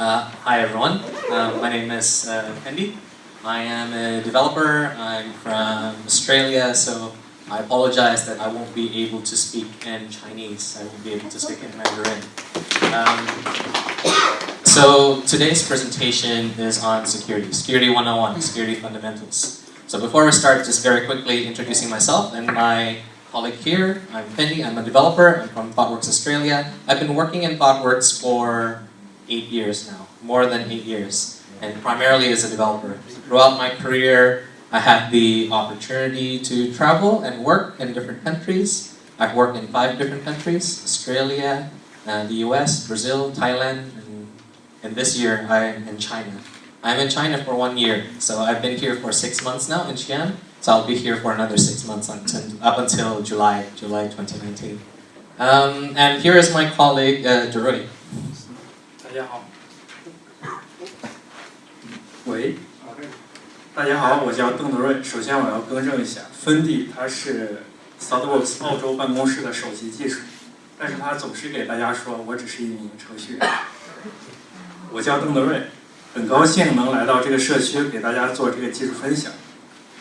Uh, hi everyone, uh, my name is uh, Andy. I am a developer, I'm from Australia, so I apologize that I won't be able to speak in Chinese, I won't be able to speak in Mandarin. Um, so today's presentation is on security, Security 101, Security Fundamentals. So before we start, just very quickly introducing myself and my colleague here. I'm Fendi, I'm a developer, I'm from ThoughtWorks Australia. I've been working in ThoughtWorks for eight years now, more than eight years, and primarily as a developer. Throughout my career, I had the opportunity to travel and work in different countries. I've worked in five different countries, Australia, uh, the US, Brazil, Thailand, and, and this year I'm in China. I'm in China for one year, so I've been here for six months now in Xi'an, so I'll be here for another six months until, up until July, July 2019. Um, and here is my colleague, uh, 大家好，喂，大家好，我叫邓德瑞。首先我要更正一下，芬迪他是 Southworks 澳洲办公室的首席技术，但是他总是给大家说我只是一名程序员。我叫邓德瑞，很高兴能来到这个社区给大家做这个技术分享。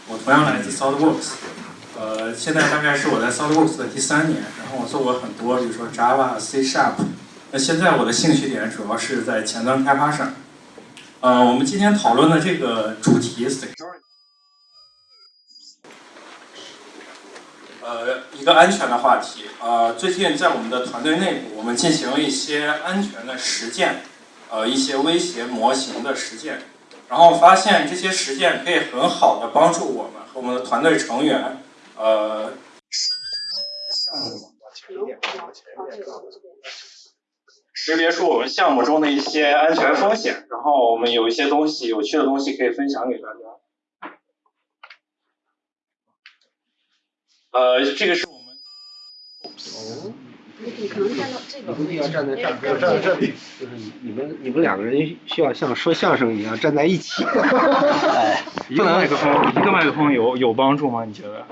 我同样来自 Southworks，呃，现在大概是我在 Southworks 的第三年，然后我做过很多，比如说 Java、C Sharp。那现在我的兴趣点主要是在前端开发上。呃，我们今天讨论的这个主题 security，呃，一个安全的话题。呃，最近在我们的团队内部，我们进行了一些安全的实践，呃，一些威胁模型的实践，然后发现这些实践可以很好的帮助我们和我们的团队成员，呃，项目。识别出我们项目中的一些安全风险，然后我们有一些东西有趣的东西可以分享给大家。呃，这个是我们。哦。你可能站到这个。不要站在这儿，要站在这里。就是你们，你们两个人需要像说相声一样站在一起。哎，一个麦克风，一个麦克风有有帮助吗？你觉得？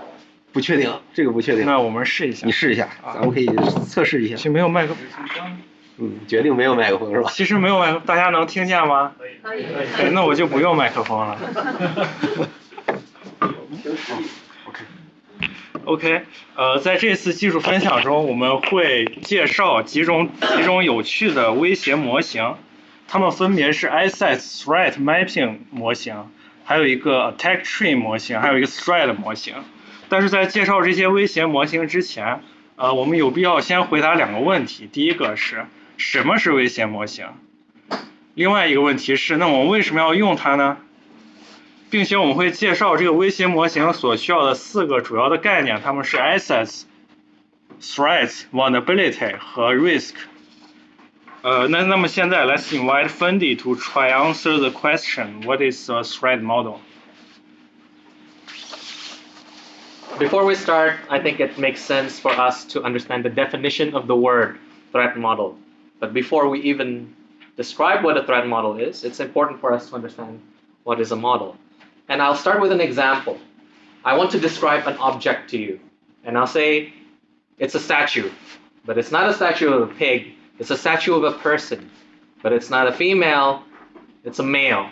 不确定，这个不确定。那我们试一下。你试一下，咱们可以测试一下。行，没有麦克风。嗯，决定没有麦克风是吧？其实没有麦克，大家能听见吗？可以。可以。那我就不用麦克风了。OK。OK，呃，在这次技术分享中，我们会介绍几种几种有趣的威胁模型，它们分别是 Asset Threat Mapping 模型，还有一个 Attack Tree 模型，还有一个 Threat 模型。但是在介绍这些威胁模型之前，呃，我们有必要先回答两个问题。第一个是。什么是威胁模型？另外一个问题是，那我们为什么要用它呢？并且我们会介绍这个威胁模型所需要的四个主要的概念，它们是 assets、threats、vulnerability 和 risk。呃，那那么现在，let's invite Fendi to try answer the question: What is a threat model? Before we start, I think it makes sense for us to understand the definition of the word threat model. But before we even describe what a threat model is, it's important for us to understand what is a model. And I'll start with an example. I want to describe an object to you. And I'll say it's a statue. But it's not a statue of a pig. It's a statue of a person. But it's not a female. It's a male.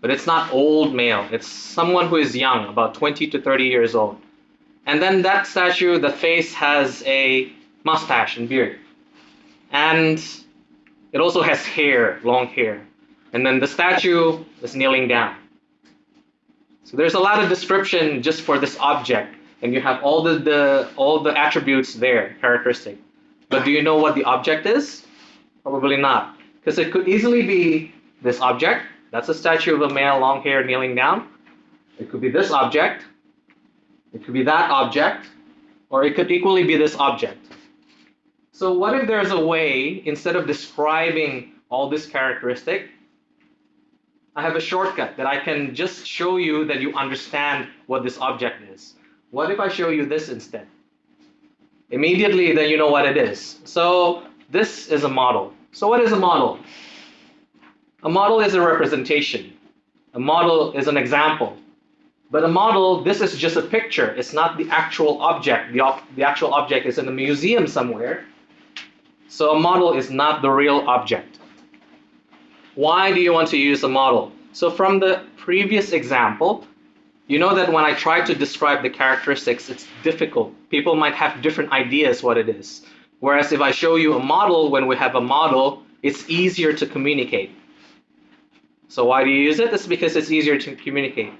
But it's not old male. It's someone who is young, about 20 to 30 years old. And then that statue, the face has a mustache and beard. And it also has hair, long hair. And then the statue is kneeling down. So there's a lot of description just for this object. And you have all the, the all the attributes there, characteristic. But do you know what the object is? Probably not. Because it could easily be this object. That's a statue of a male, long hair, kneeling down. It could be this object. It could be that object. Or it could equally be this object. So what if there's a way, instead of describing all this characteristic, I have a shortcut that I can just show you that you understand what this object is. What if I show you this instead? Immediately, then you know what it is. So this is a model. So what is a model? A model is a representation. A model is an example. But a model, this is just a picture. It's not the actual object. The, the actual object is in a museum somewhere. So a model is not the real object. Why do you want to use a model? So from the previous example, you know that when I try to describe the characteristics, it's difficult. People might have different ideas what it is. Whereas if I show you a model, when we have a model, it's easier to communicate. So why do you use it? It's because it's easier to communicate.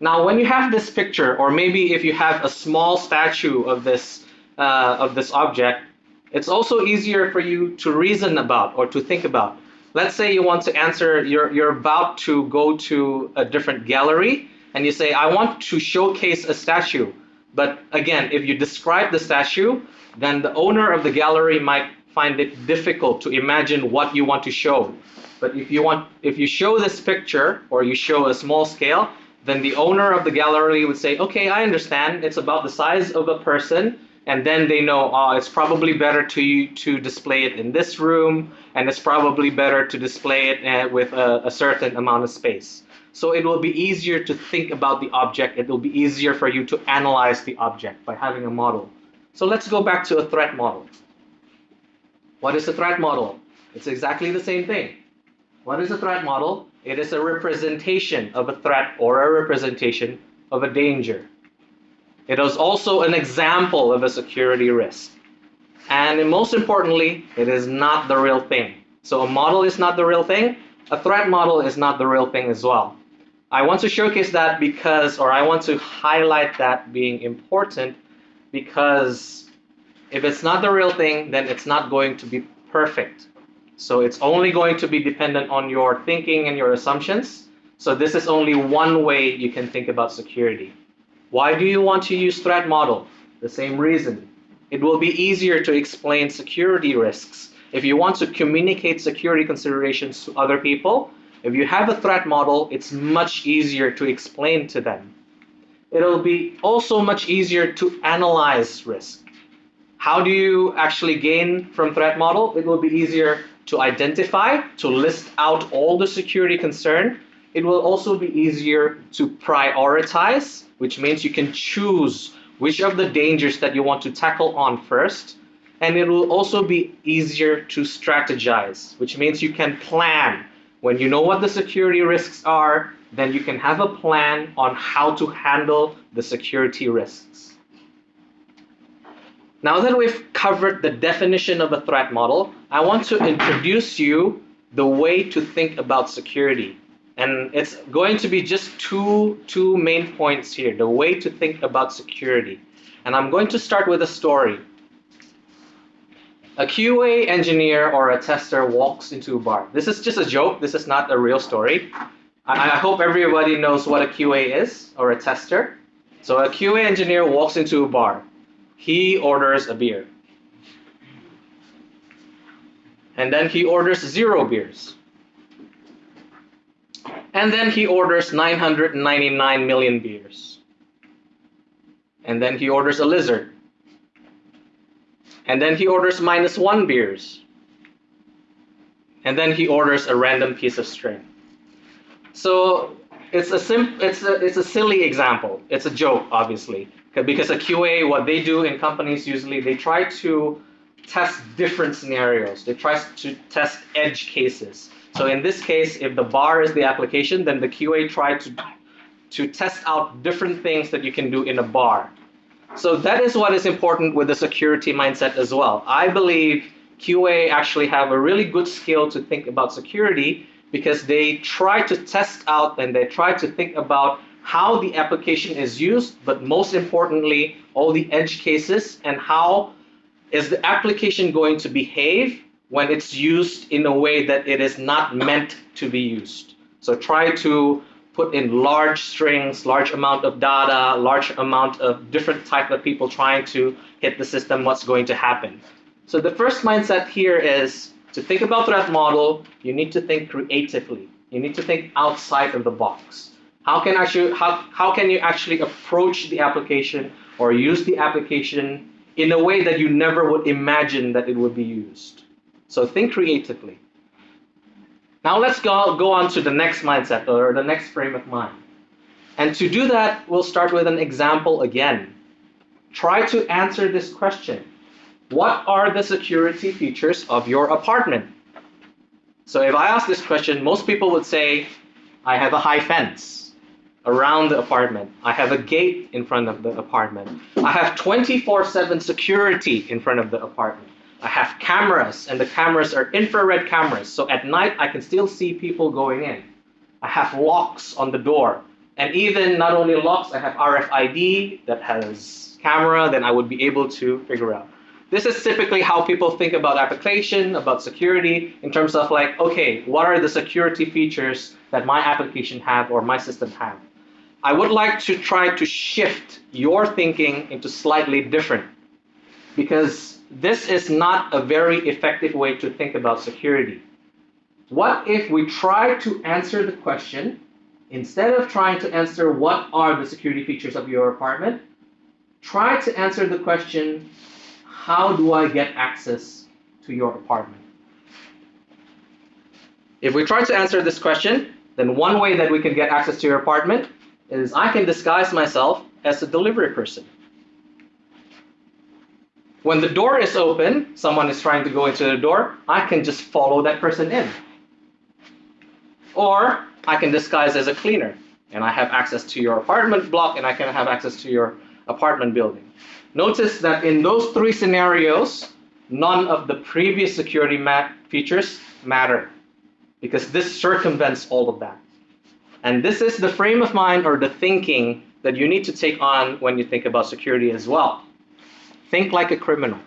Now, when you have this picture, or maybe if you have a small statue of this uh, of this object, it's also easier for you to reason about or to think about. Let's say you want to answer, you're, you're about to go to a different gallery and you say, I want to showcase a statue. But again, if you describe the statue, then the owner of the gallery might find it difficult to imagine what you want to show. But if you want, if you show this picture or you show a small scale, then the owner of the gallery would say, okay, I understand. It's about the size of a person and then they know oh, it's probably better to you to display it in this room and it's probably better to display it uh, with a, a, certain amount of space. So it will be easier to think about the object. It will be easier for you to analyze the object by having a model. So let's go back to a threat model. What is a threat model? It's exactly the same thing. What is a threat model? It is a representation of a threat or a representation of a danger it is also an example of a security risk. And most importantly, it is not the real thing. So a model is not the real thing. A threat model is not the real thing as well. I want to showcase that because, or I want to highlight that being important because if it's not the real thing, then it's not going to be perfect. So it's only going to be dependent on your thinking and your assumptions. So this is only one way you can think about security. Why do you want to use threat model? The same reason. It will be easier to explain security risks. If you want to communicate security considerations to other people, if you have a threat model, it's much easier to explain to them. It'll be also much easier to analyze risk. How do you actually gain from threat model? It will be easier to identify, to list out all the security concern. It will also be easier to prioritize which means you can choose which of the dangers that you want to tackle on first. And it will also be easier to strategize, which means you can plan. When you know what the security risks are, then you can have a plan on how to handle the security risks. Now that we've covered the definition of a threat model, I want to introduce you the way to think about security. And it's going to be just two, two main points here, the way to think about security. And I'm going to start with a story. A QA engineer or a tester walks into a bar. This is just a joke. This is not a real story. I, I hope everybody knows what a QA is or a tester. So a QA engineer walks into a bar. He orders a beer. And then he orders zero beers. And then he orders 999 million beers. And then he orders a lizard. And then he orders minus one beers. And then he orders a random piece of string. So it's a sim it's a it's a silly example. It's a joke, obviously, because a QA, what they do in companies usually, they try to test different scenarios. They try to test edge cases. So in this case, if the bar is the application, then the QA tried to, to test out different things that you can do in a bar. So that is what is important with the security mindset as well. I believe QA actually have a really good skill to think about security because they try to test out and they try to think about how the application is used, but most importantly, all the edge cases and how is the application going to behave when it's used in a way that it is not meant to be used. So try to put in large strings, large amount of data, large amount of different type of people trying to hit the system, what's going to happen. So the first mindset here is to think about threat model, you need to think creatively. You need to think outside of the box. How can, actually, how, how can you actually approach the application or use the application in a way that you never would imagine that it would be used? So think creatively. Now let's go, go on to the next mindset or the next frame of mind. And to do that, we'll start with an example again. Try to answer this question. What are the security features of your apartment? So if I ask this question, most people would say, I have a high fence around the apartment. I have a gate in front of the apartment. I have 24 7 security in front of the apartment. I have cameras, and the cameras are infrared cameras. So at night, I can still see people going in. I have locks on the door. And even not only locks, I have RFID that has camera, then I would be able to figure out. This is typically how people think about application, about security, in terms of like, okay, what are the security features that my application have or my system have? I would like to try to shift your thinking into slightly different because this is not a very effective way to think about security. What if we try to answer the question instead of trying to answer what are the security features of your apartment, try to answer the question how do I get access to your apartment? If we try to answer this question, then one way that we can get access to your apartment is I can disguise myself as a delivery person. When the door is open, someone is trying to go into the door, I can just follow that person in. Or I can disguise as a cleaner and I have access to your apartment block and I can have access to your apartment building. Notice that in those three scenarios, none of the previous security features matter because this circumvents all of that. And this is the frame of mind or the thinking that you need to take on when you think about security as well. Think like a criminal.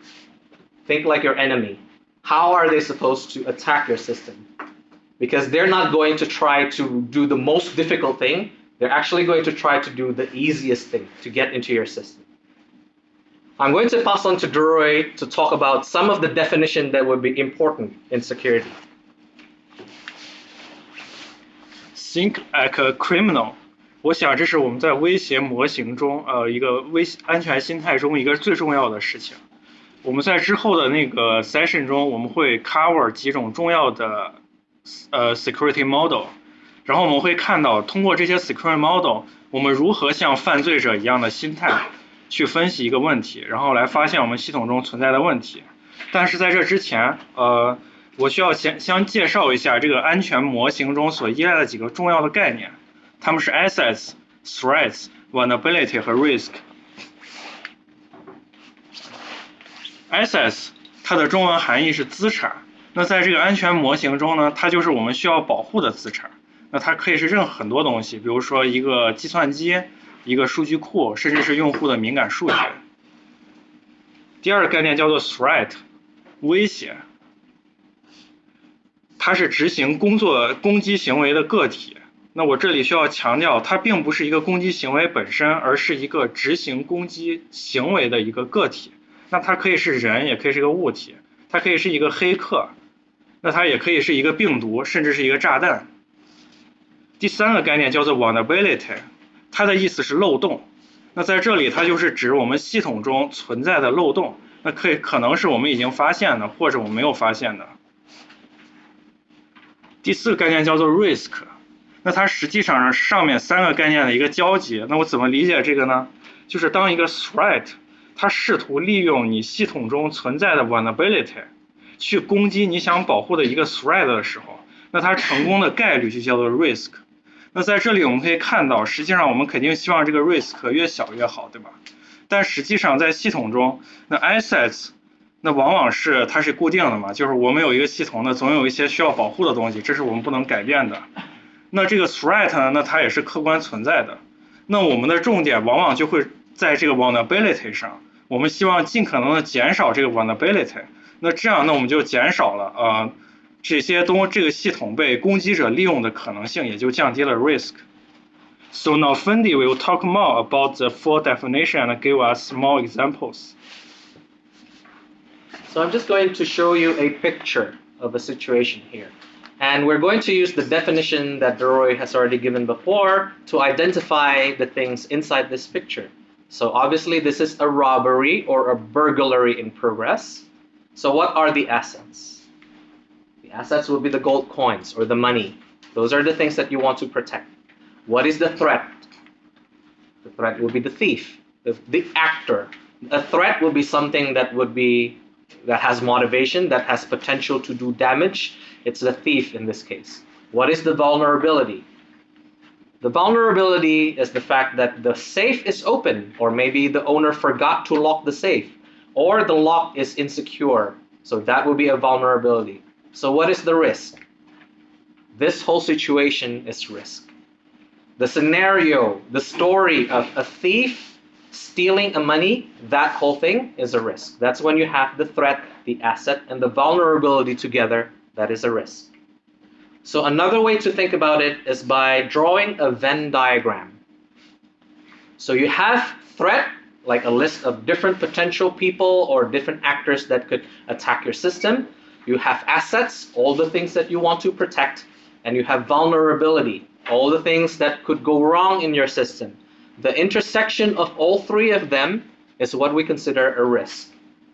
Think like your enemy. How are they supposed to attack your system? Because they're not going to try to do the most difficult thing. They're actually going to try to do the easiest thing to get into your system. I'm going to pass on to Duroy to talk about some of the definition that would be important in security. Think like a criminal，我想这是我们在威胁模型中，呃，一个威安全心态中一个最重要的事情。我们在之后的那个 session 中，我们会 cover 几种重要的呃 security model，然后我们会看到通过这些 security model，我们如何像犯罪者一样的心态去分析一个问题，然后来发现我们系统中存在的问题。但是在这之前，呃。我需要先先介绍一下这个安全模型中所依赖的几个重要的概念，它们是 assets、threats、vulnerability 和 risk。assets 它的中文含义是资产，那在这个安全模型中呢，它就是我们需要保护的资产。那它可以是任很多东西，比如说一个计算机、一个数据库，甚至是用户的敏感数据。第二个概念叫做 threat，威胁。它是执行工作攻击行为的个体。那我这里需要强调，它并不是一个攻击行为本身，而是一个执行攻击行为的一个个体。那它可以是人，也可以是一个物体，它可以是一个黑客，那它也可以是一个病毒，甚至是一个炸弹。第三个概念叫做 vulnerability，它的意思是漏洞。那在这里，它就是指我们系统中存在的漏洞。那可以可能是我们已经发现的，或者我没有发现的。第四个概念叫做 risk，那它实际上是上面三个概念的一个交集。那我怎么理解这个呢？就是当一个 threat，它试图利用你系统中存在的 vulnerability，去攻击你想保护的一个 threat 的时候，那它成功的概率就叫做 risk。那在这里我们可以看到，实际上我们肯定希望这个 risk 越小越好，对吧？但实际上在系统中，那 assets。那往往是它是固定的嘛，就是我们有一个系统呢，总有一些需要保护的东西，这是我们不能改变的。那这个 threat 呢，那它也是客观存在的。那我们的重点往往就会在这个 vulnerability 上，我们希望尽可能的减少这个 vulnerability。那这样，那我们就减少了呃这些东这个系统被攻击者利用的可能性，也就降低了 risk。So now Fendi will talk more about the full definition and give us more examples. So I'm just going to show you a picture of a situation here. And we're going to use the definition that Deroy has already given before to identify the things inside this picture. So obviously this is a robbery or a burglary in progress. So what are the assets? The assets will be the gold coins or the money. Those are the things that you want to protect. What is the threat? The threat will be the thief, the, the actor. A threat will be something that would be that has motivation, that has potential to do damage, It's the thief in this case. What is the vulnerability? The vulnerability is the fact that the safe is open, or maybe the owner forgot to lock the safe, or the lock is insecure. So that would be a vulnerability. So, what is the risk? This whole situation is risk. The scenario, the story of a thief stealing a money, that whole thing is a risk. That's when you have the threat, the asset, and the vulnerability together. That is a risk. So another way to think about it is by drawing a Venn diagram. So you have threat, like a list of different potential people or different actors that could attack your system. You have assets, all the things that you want to protect, and you have vulnerability, all the things that could go wrong in your system. The intersection of all three of them is what we consider a risk.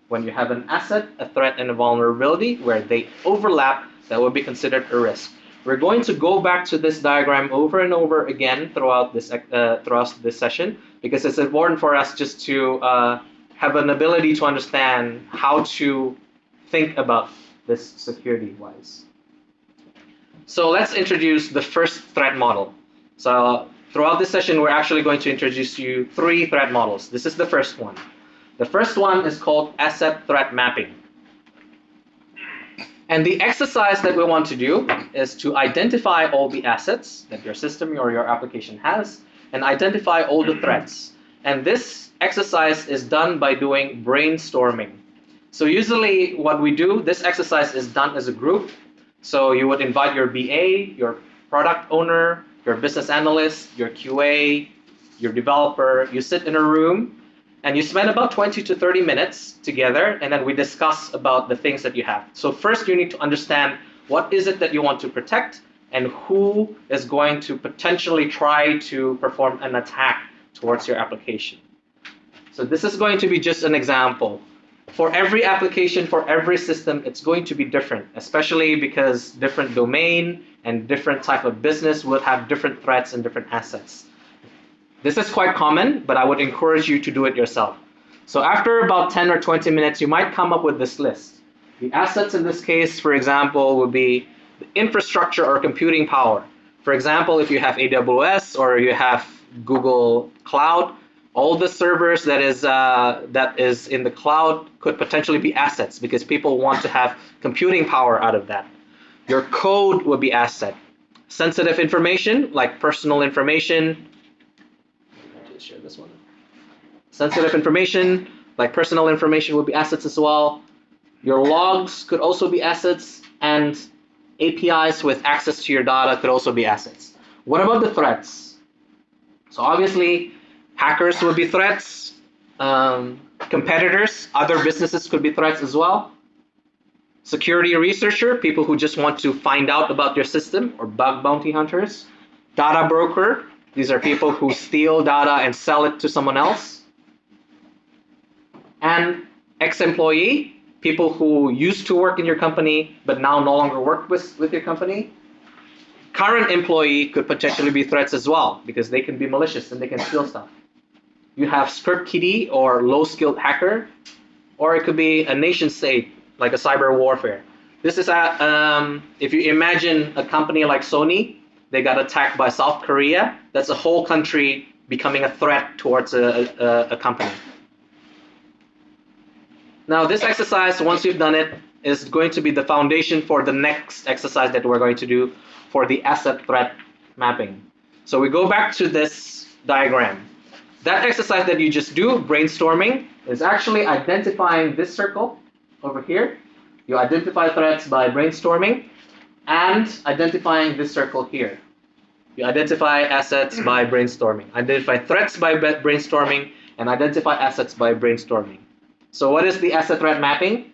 When you have an asset, a threat, and a vulnerability where they overlap, that would be considered a risk. We're going to go back to this diagram over and over again throughout this uh, throughout this session because it's important for us just to uh, have an ability to understand how to think about this security-wise. So let's introduce the first threat model. So throughout this session, we're actually going to introduce you three threat models. This is the first one. The first one is called asset threat mapping. And the exercise that we want to do is to identify all the assets that your system or your application has and identify all the threats. And this exercise is done by doing brainstorming. So usually what we do, this exercise is done as a group. So you would invite your BA, your product owner, your business analyst, your QA, your developer. You sit in a room and you spend about 20 to 30 minutes together and then we discuss about the things that you have. So first you need to understand what is it that you want to protect and who is going to potentially try to perform an attack towards your application. So this is going to be just an example. For every application for every system it's going to be different especially because different domain and different type of business will have different threats and different assets this is quite common, but I would encourage you to do it yourself. So after about 10 or 20 minutes, you might come up with this list. The assets in this case, for example, would be infrastructure or computing power. For example, if you have AWS or you have Google Cloud, all the servers that is uh, that is in the cloud could potentially be assets because people want to have computing power out of that. Your code would be asset. Sensitive information like personal information, share this one. Sensitive information, like personal information, would be assets as well. Your logs could also be assets, and APIs with access to your data could also be assets. What about the threats? So obviously, hackers would be threats. Um, competitors, other businesses could be threats as well. Security researcher, people who just want to find out about your system, or bug bounty hunters. Data broker, these are people who steal data and sell it to someone else. And ex-employee, people who used to work in your company but now no longer work with, with your company. Current employee could potentially be threats as well because they can be malicious and they can steal stuff. You have script kiddie or low-skilled hacker, or it could be a nation state like a cyber warfare. This is a, um, if you imagine a company like Sony they got attacked by South Korea. That's a whole country becoming a threat towards a, a, a company. Now this exercise, once you've done it, is going to be the foundation for the next exercise that we're going to do for the asset threat mapping. So we go back to this diagram. That exercise that you just do, brainstorming, is actually identifying this circle over here. You identify threats by brainstorming and identifying this circle here. You identify assets by brainstorming, identify threats by brainstorming, and identify assets by brainstorming. So what is the asset threat mapping?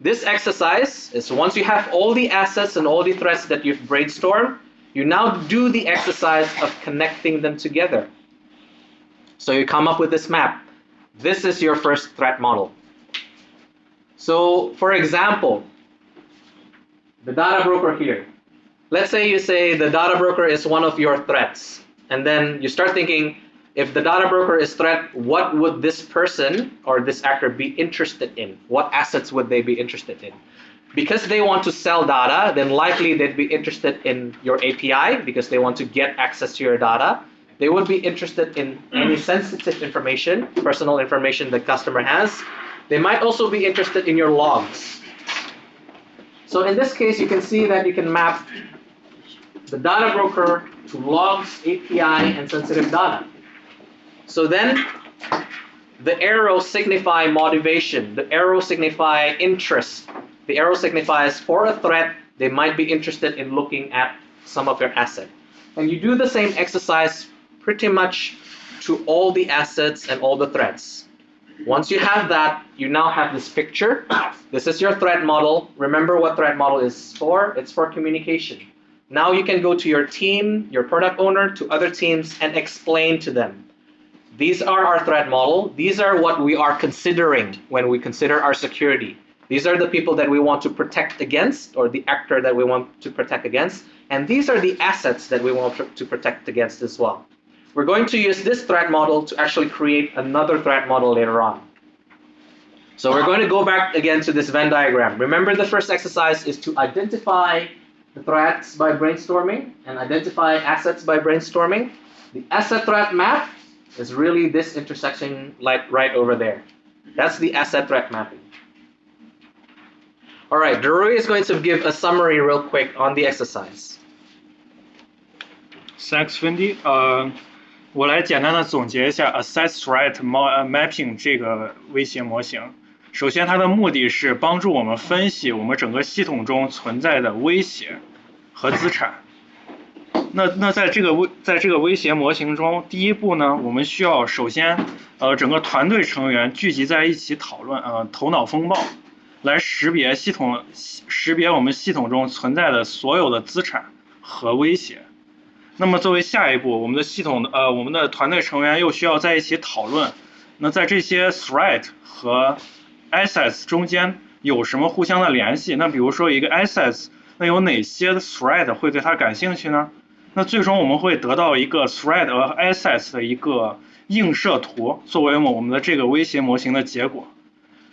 This exercise is once you have all the assets and all the threats that you've brainstormed, you now do the exercise of connecting them together. So you come up with this map. This is your first threat model. So for example, the data broker here. Let's say you say the data broker is one of your threats, and then you start thinking, if the data broker is threat, what would this person or this actor be interested in? What assets would they be interested in? Because they want to sell data, then likely they'd be interested in your API because they want to get access to your data. They would be interested in any sensitive information, personal information the customer has. They might also be interested in your logs. So in this case, you can see that you can map the data broker to logs, API, and sensitive data. So then the arrow signify motivation, the arrow signify interest, the arrow signifies for a threat, they might be interested in looking at some of your asset. And you do the same exercise pretty much to all the assets and all the threats. Once you have that, you now have this picture. This is your threat model. Remember what threat model is for? It's for communication. Now you can go to your team, your product owner, to other teams and explain to them. These are our threat model. These are what we are considering when we consider our security. These are the people that we want to protect against or the actor that we want to protect against. And these are the assets that we want to protect against as well. We're going to use this threat model to actually create another threat model later on. So we're going to go back again to this Venn diagram. Remember the first exercise is to identify the threats by brainstorming and identify assets by brainstorming. The asset threat map is really this intersection like right over there. That's the asset threat mapping. All right, Drew is going to give a summary real quick on the exercise. Thanks, Fendi。呃，uh, 我来简单的总结一下 Assess Threat Mapping 这个威胁模型。首先，它的目的是帮助我们分析我们整个系统中存在的威胁和资产。那那在这个威在这个威胁模型中，第一步呢，我们需要首先呃整个团队成员聚集在一起讨论，呃头脑风暴。来识别系统，识别我们系统中存在的所有的资产和威胁。那么作为下一步，我们的系统呃，我们的团队成员又需要在一起讨论，那在这些 threat 和 assets 中间有什么互相的联系？那比如说一个 assets，那有哪些 threat 会对它感兴趣呢？那最终我们会得到一个 threat 和 assets 的一个映射图，作为我们的这个威胁模型的结果。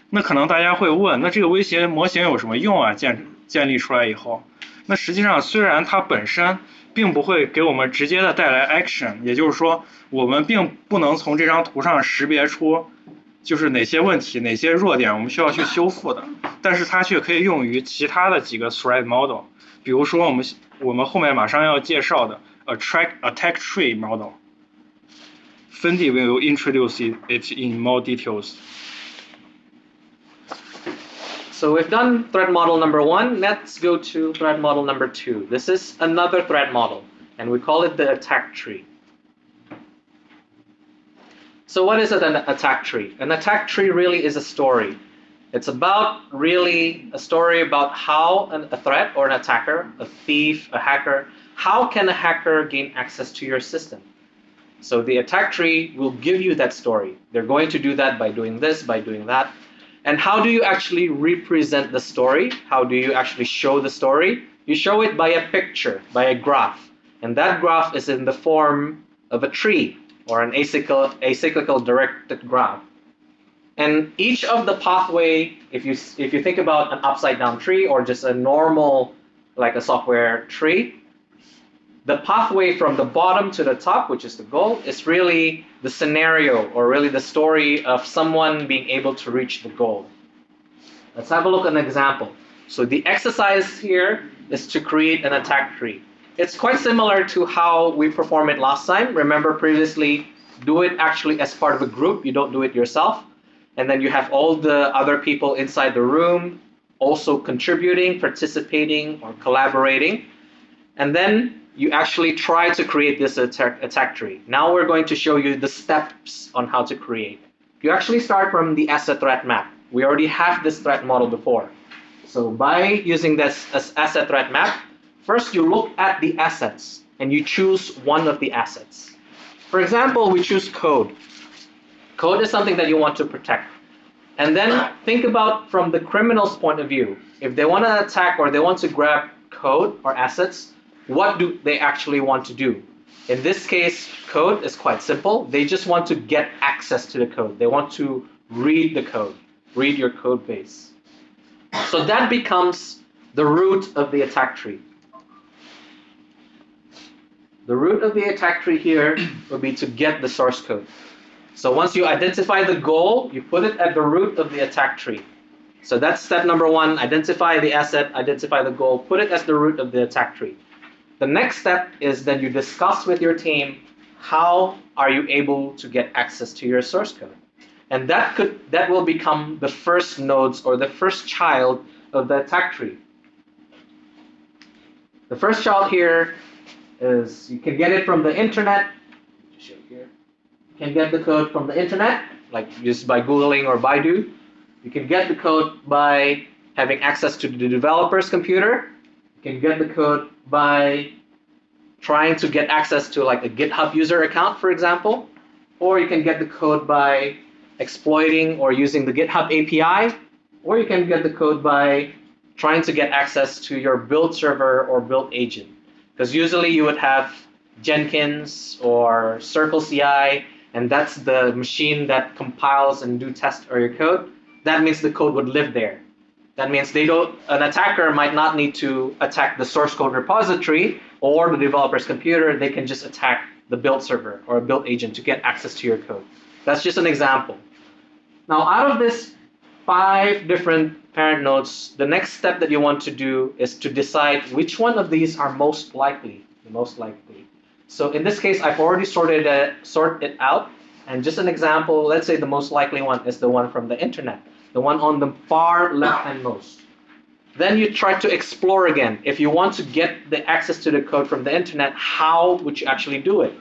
那可能大家会问，那这个威胁模型有什么用啊？建建立出来以后，那实际上虽然它本身并不会给我们直接的带来 action，也就是说，我们并不能从这张图上识别出就是哪些问题、哪些弱点我们需要去修复的，但是它却可以用于其他的几个 threat model，比如说我们我们后面马上要介绍的 attack attack tree model。Fendi will introduce it in more details. So we've done threat model number one. Let's go to threat model number two. This is another threat model, and we call it the attack tree. So what is an attack tree? An attack tree really is a story. It's about really a story about how an, a threat or an attacker, a thief, a hacker, how can a hacker gain access to your system? So the attack tree will give you that story. They're going to do that by doing this, by doing that. And how do you actually represent the story? How do you actually show the story? You show it by a picture, by a graph. And that graph is in the form of a tree or an acyclical, acyclical directed graph. And each of the pathway, if you, if you think about an upside down tree or just a normal, like a software tree, the pathway from the bottom to the top, which is the goal, is really the scenario or really the story of someone being able to reach the goal. Let's have a look at an example. So the exercise here is to create an attack tree. It's quite similar to how we performed it last time. Remember previously, do it actually as part of a group. You don't do it yourself. And then you have all the other people inside the room also contributing, participating, or collaborating. And then you actually try to create this attack, attack tree. Now we're going to show you the steps on how to create. You actually start from the asset threat map. We already have this threat model before. So by using this asset threat map, first you look at the assets and you choose one of the assets. For example, we choose code. Code is something that you want to protect. And then think about from the criminal's point of view. If they want to attack or they want to grab code or assets, what do they actually want to do? In this case, code is quite simple. They just want to get access to the code. They want to read the code, read your code base. So that becomes the root of the attack tree. The root of the attack tree here would be to get the source code. So once you identify the goal, you put it at the root of the attack tree. So that's step number one, identify the asset, identify the goal, put it as the root of the attack tree. The next step is then you discuss with your team how are you able to get access to your source code. And that could that will become the first nodes or the first child of the attack tree. The first child here is you can get it from the internet. Show here. You can get the code from the internet, like just by Googling or Baidu. You can get the code by having access to the developer's computer. You can get the code by trying to get access to like a GitHub user account, for example. Or you can get the code by exploiting or using the GitHub API. Or you can get the code by trying to get access to your build server or build agent. Because usually you would have Jenkins or Circle CI, and that's the machine that compiles and do test or your code. That means the code would live there. That means they don't. An attacker might not need to attack the source code repository or the developer's computer. They can just attack the build server or a build agent to get access to your code. That's just an example. Now, out of this five different parent nodes, the next step that you want to do is to decide which one of these are most likely, the most likely. So in this case, I've already sorted it, sort it out. And just an example, let's say the most likely one is the one from the internet, the one on the far left-hand most. Then you try to explore again. If you want to get the access to the code from the internet, how would you actually do it?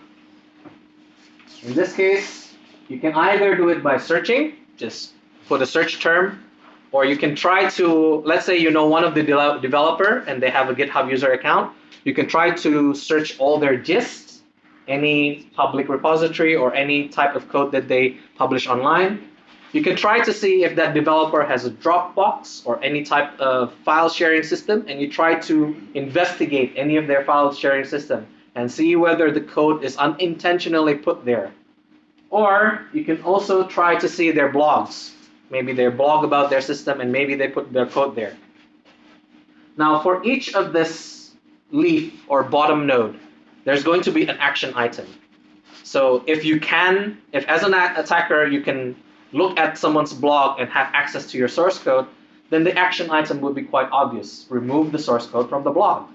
In this case, you can either do it by searching, just put a search term, or you can try to, let's say you know one of the de developer and they have a GitHub user account, you can try to search all their gists, any public repository or any type of code that they publish online. You can try to see if that developer has a Dropbox or any type of file sharing system, and you try to investigate any of their file sharing system and see whether the code is unintentionally put there. Or you can also try to see their blogs. Maybe they blog about their system and maybe they put their code there. Now for each of this leaf or bottom node, there's going to be an action item. So if you can, if as an attacker you can look at someone's blog and have access to your source code, then the action item would be quite obvious. Remove the source code from the blog.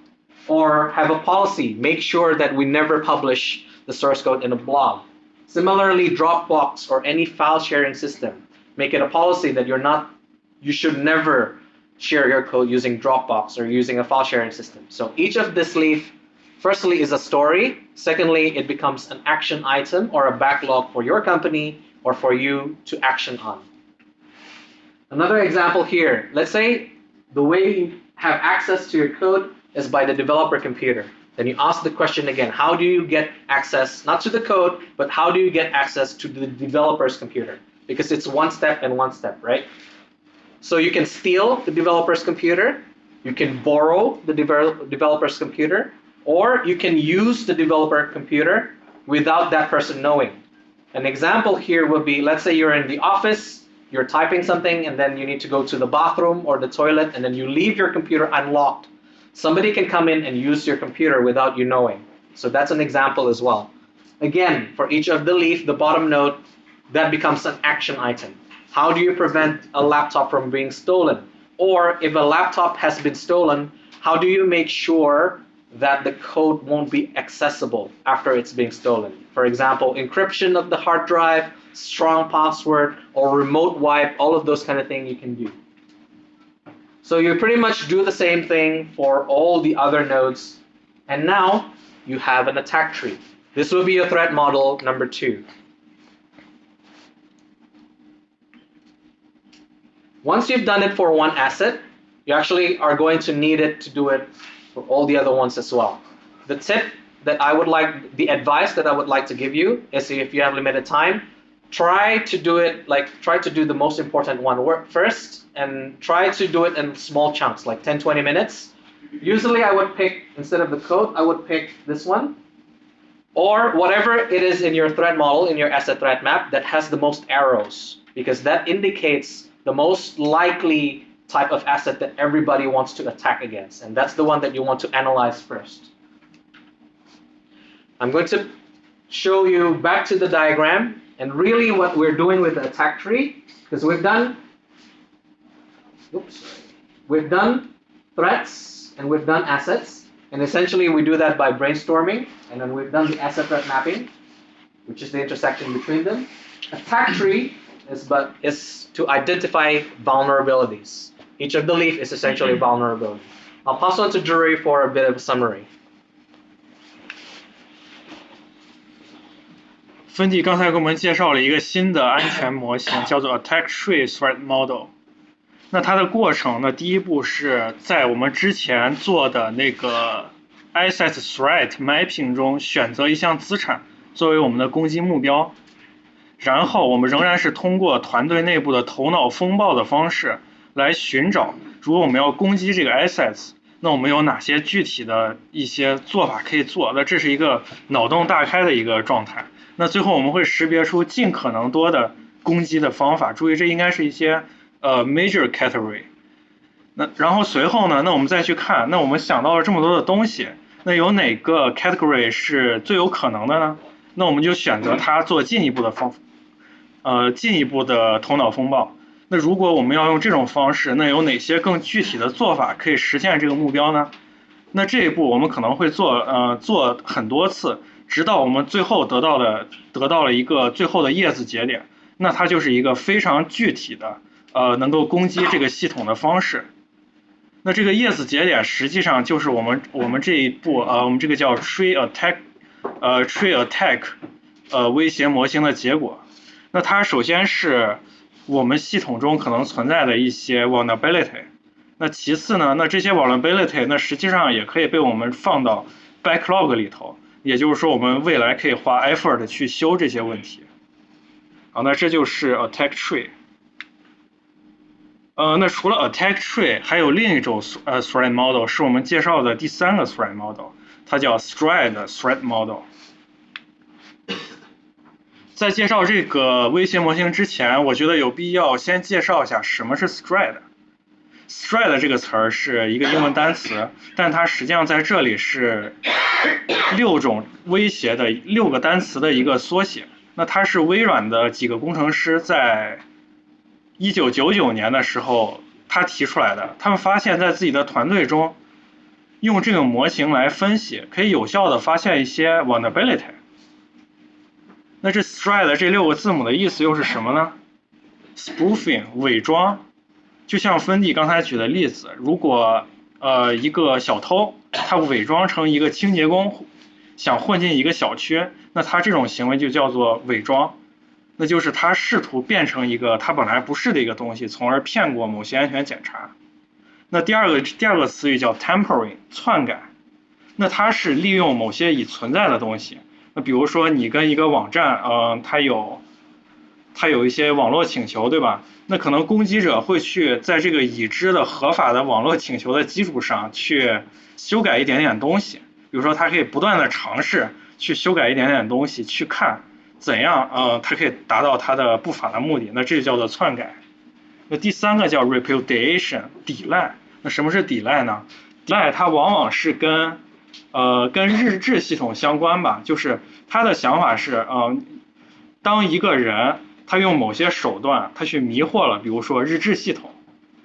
Or have a policy, make sure that we never publish the source code in a blog. Similarly, Dropbox or any file sharing system, make it a policy that you're not, you should never share your code using Dropbox or using a file sharing system. So each of this leaf, firstly, is a story. Secondly, it becomes an action item or a backlog for your company or for you to action on. Another example here, let's say the way you have access to your code is by the developer computer. Then you ask the question again, how do you get access, not to the code, but how do you get access to the developer's computer? Because it's one step and one step, right? So you can steal the developer's computer, you can borrow the developer's computer, or you can use the developer computer without that person knowing. An example here would be, let's say you're in the office, you're typing something, and then you need to go to the bathroom or the toilet, and then you leave your computer unlocked. Somebody can come in and use your computer without you knowing. So that's an example as well. Again, for each of the leaf, the bottom node, that becomes an action item. How do you prevent a laptop from being stolen? Or if a laptop has been stolen, how do you make sure that the code won't be accessible after it's being stolen? For example, encryption of the hard drive, strong password, or remote wipe, all of those kind of things you can do. So you pretty much do the same thing for all the other nodes. And now you have an attack tree. This will be your threat model number two. Once you've done it for one asset, you actually are going to need it to do it for all the other ones as well. The tip that I would like, the advice that I would like to give you is if you have limited time, try to do it, like try to do the most important one work first and try to do it in small chunks, like 10, 20 minutes. Usually I would pick, instead of the code, I would pick this one or whatever it is in your threat model, in your asset threat map that has the most arrows because that indicates the most likely type of asset that everybody wants to attack against, and that's the one that you want to analyze first. I'm going to show you back to the diagram and really what we're doing with the attack tree, because we've done, oops, we've done threats and we've done assets, and essentially we do that by brainstorming, and then we've done the asset threat mapping, which is the intersection between them. Attack tree is but is to identify vulnerabilities. Each of the leaf is essentially a vulnerability. I'll pass on to Drury for a bit of a summary. 芬迪刚才给我们介绍了一个新的安全模型，叫做 Attack Tree Threat Model。那它的过程呢，第一步是在我们之前做的那个 Asset Threat Mapping 中选择一项资产作为我们的攻击目标，然后我们仍然是通过团队内部的头脑风暴的方式来寻找，如果我们要攻击这个 Assets，那我们有哪些具体的一些做法可以做？那这是一个脑洞大开的一个状态。那最后我们会识别出尽可能多的攻击的方法，注意这应该是一些呃 major category。那然后随后呢，那我们再去看，那我们想到了这么多的东西，那有哪个 category 是最有可能的呢？那我们就选择它做进一步的方，呃进一步的头脑风暴。那如果我们要用这种方式，那有哪些更具体的做法可以实现这个目标呢？那这一步我们可能会做呃做很多次。直到我们最后得到的得到了一个最后的叶子节点，那它就是一个非常具体的呃能够攻击这个系统的方式。那这个叶子节点实际上就是我们我们这一步呃我们这个叫 tree attack 呃 tree attack 呃威胁模型的结果。那它首先是我们系统中可能存在的一些 vulnerability。那其次呢，那这些 vulnerability 那实际上也可以被我们放到 backlog 里头。也就是说，我们未来可以花 effort 去修这些问题。好，那这就是 attack tree。呃，那除了 attack tree，还有另一种呃 threat model 是我们介绍的第三个 threat model，它叫 stride threat model。在介绍这个威胁模型之前，我觉得有必要先介绍一下什么是 stride。Stride 这个词儿是一个英文单词，但它实际上在这里是六种威胁的六个单词的一个缩写。那它是微软的几个工程师在一九九九年的时候他提出来的。他们发现，在自己的团队中，用这个模型来分析，可以有效的发现一些 vulnerability。那这 stride 这六个字母的意思又是什么呢？spoofing 伪装。就像芬迪刚才举的例子，如果呃一个小偷他伪装成一个清洁工，想混进一个小区，那他这种行为就叫做伪装，那就是他试图变成一个他本来不是的一个东西，从而骗过某些安全检查。那第二个第二个词语叫 tampering 篡改，那它是利用某些已存在的东西，那比如说你跟一个网站，嗯，它有。它有一些网络请求，对吧？那可能攻击者会去在这个已知的合法的网络请求的基础上去修改一点点东西。比如说，他可以不断的尝试去修改一点点东西，去看怎样，呃，它可以达到它的不法的目的。那这就叫做篡改。那第三个叫 repudiation 抵赖。那什么是抵赖呢？抵赖它往往是跟，呃，跟日志系统相关吧。就是他的想法是，嗯，当一个人。他用某些手段，他去迷惑了，比如说日志系统，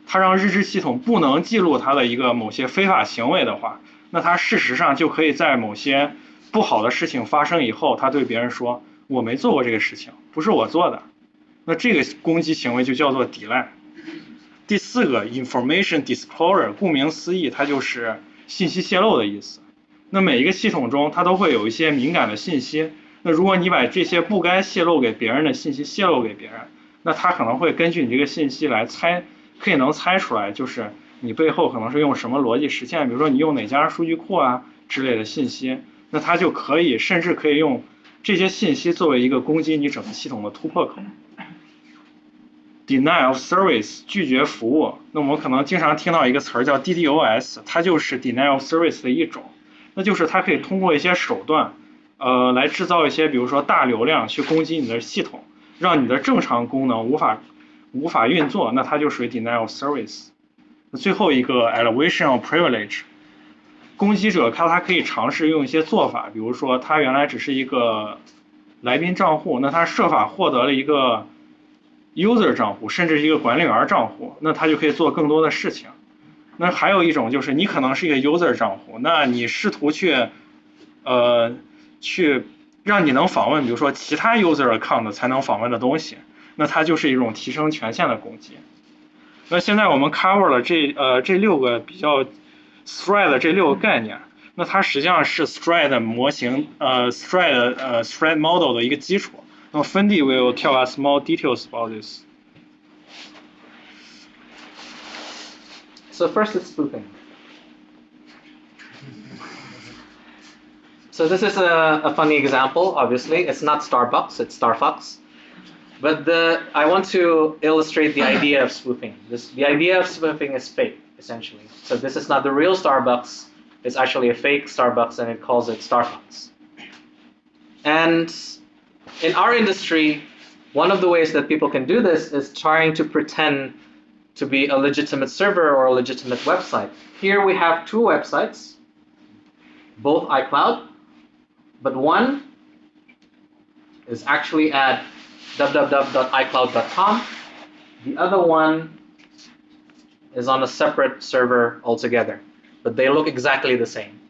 他让日志系统不能记录他的一个某些非法行为的话，那他事实上就可以在某些不好的事情发生以后，他对别人说我没做过这个事情，不是我做的，那这个攻击行为就叫做抵赖。第四个 information disclosure，顾名思义，它就是信息泄露的意思。那每一个系统中，它都会有一些敏感的信息。那如果你把这些不该泄露给别人的信息泄露给别人，那他可能会根据你这个信息来猜，可以能猜出来，就是你背后可能是用什么逻辑实现，比如说你用哪家数据库啊之类的信息，那他就可以甚至可以用这些信息作为一个攻击你整个系统的突破口。Denial of service 拒绝服务，那我们可能经常听到一个词儿叫 DDoS，它就是 Deny of service 的一种，那就是它可以通过一些手段。呃，来制造一些，比如说大流量去攻击你的系统，让你的正常功能无法无法运作，那它就属于 denial service。最后一个 elevation of privilege，攻击者他他可以尝试用一些做法，比如说他原来只是一个来宾账户，那他设法获得了一个 user 账户，甚至是一个管理员账户，那他就可以做更多的事情。那还有一种就是你可能是一个 user 账户，那你试图去呃去让你能访问，比如说其他 user account 才能访问的东西，那它就是一种提升权限的攻击。那现在我们 cover 了这呃这六个比较 thread 的这六个概念，那它实际上是 threat 模型呃 threat 呃 threat model 的一个基础。那么 Fendi will tell us more details about this. So first, it's spoofing. So this is a, a funny example, obviously. It's not Starbucks, it's Starfucks. But the I want to illustrate the idea of spoofing. This the idea of spoofing is fake, essentially. So this is not the real Starbucks, it's actually a fake Starbucks and it calls it Starbucks. And in our industry, one of the ways that people can do this is trying to pretend to be a legitimate server or a legitimate website. Here we have two websites, both iCloud, but one is actually at www.icloud.com. The other one is on a separate server altogether, but they look exactly the same.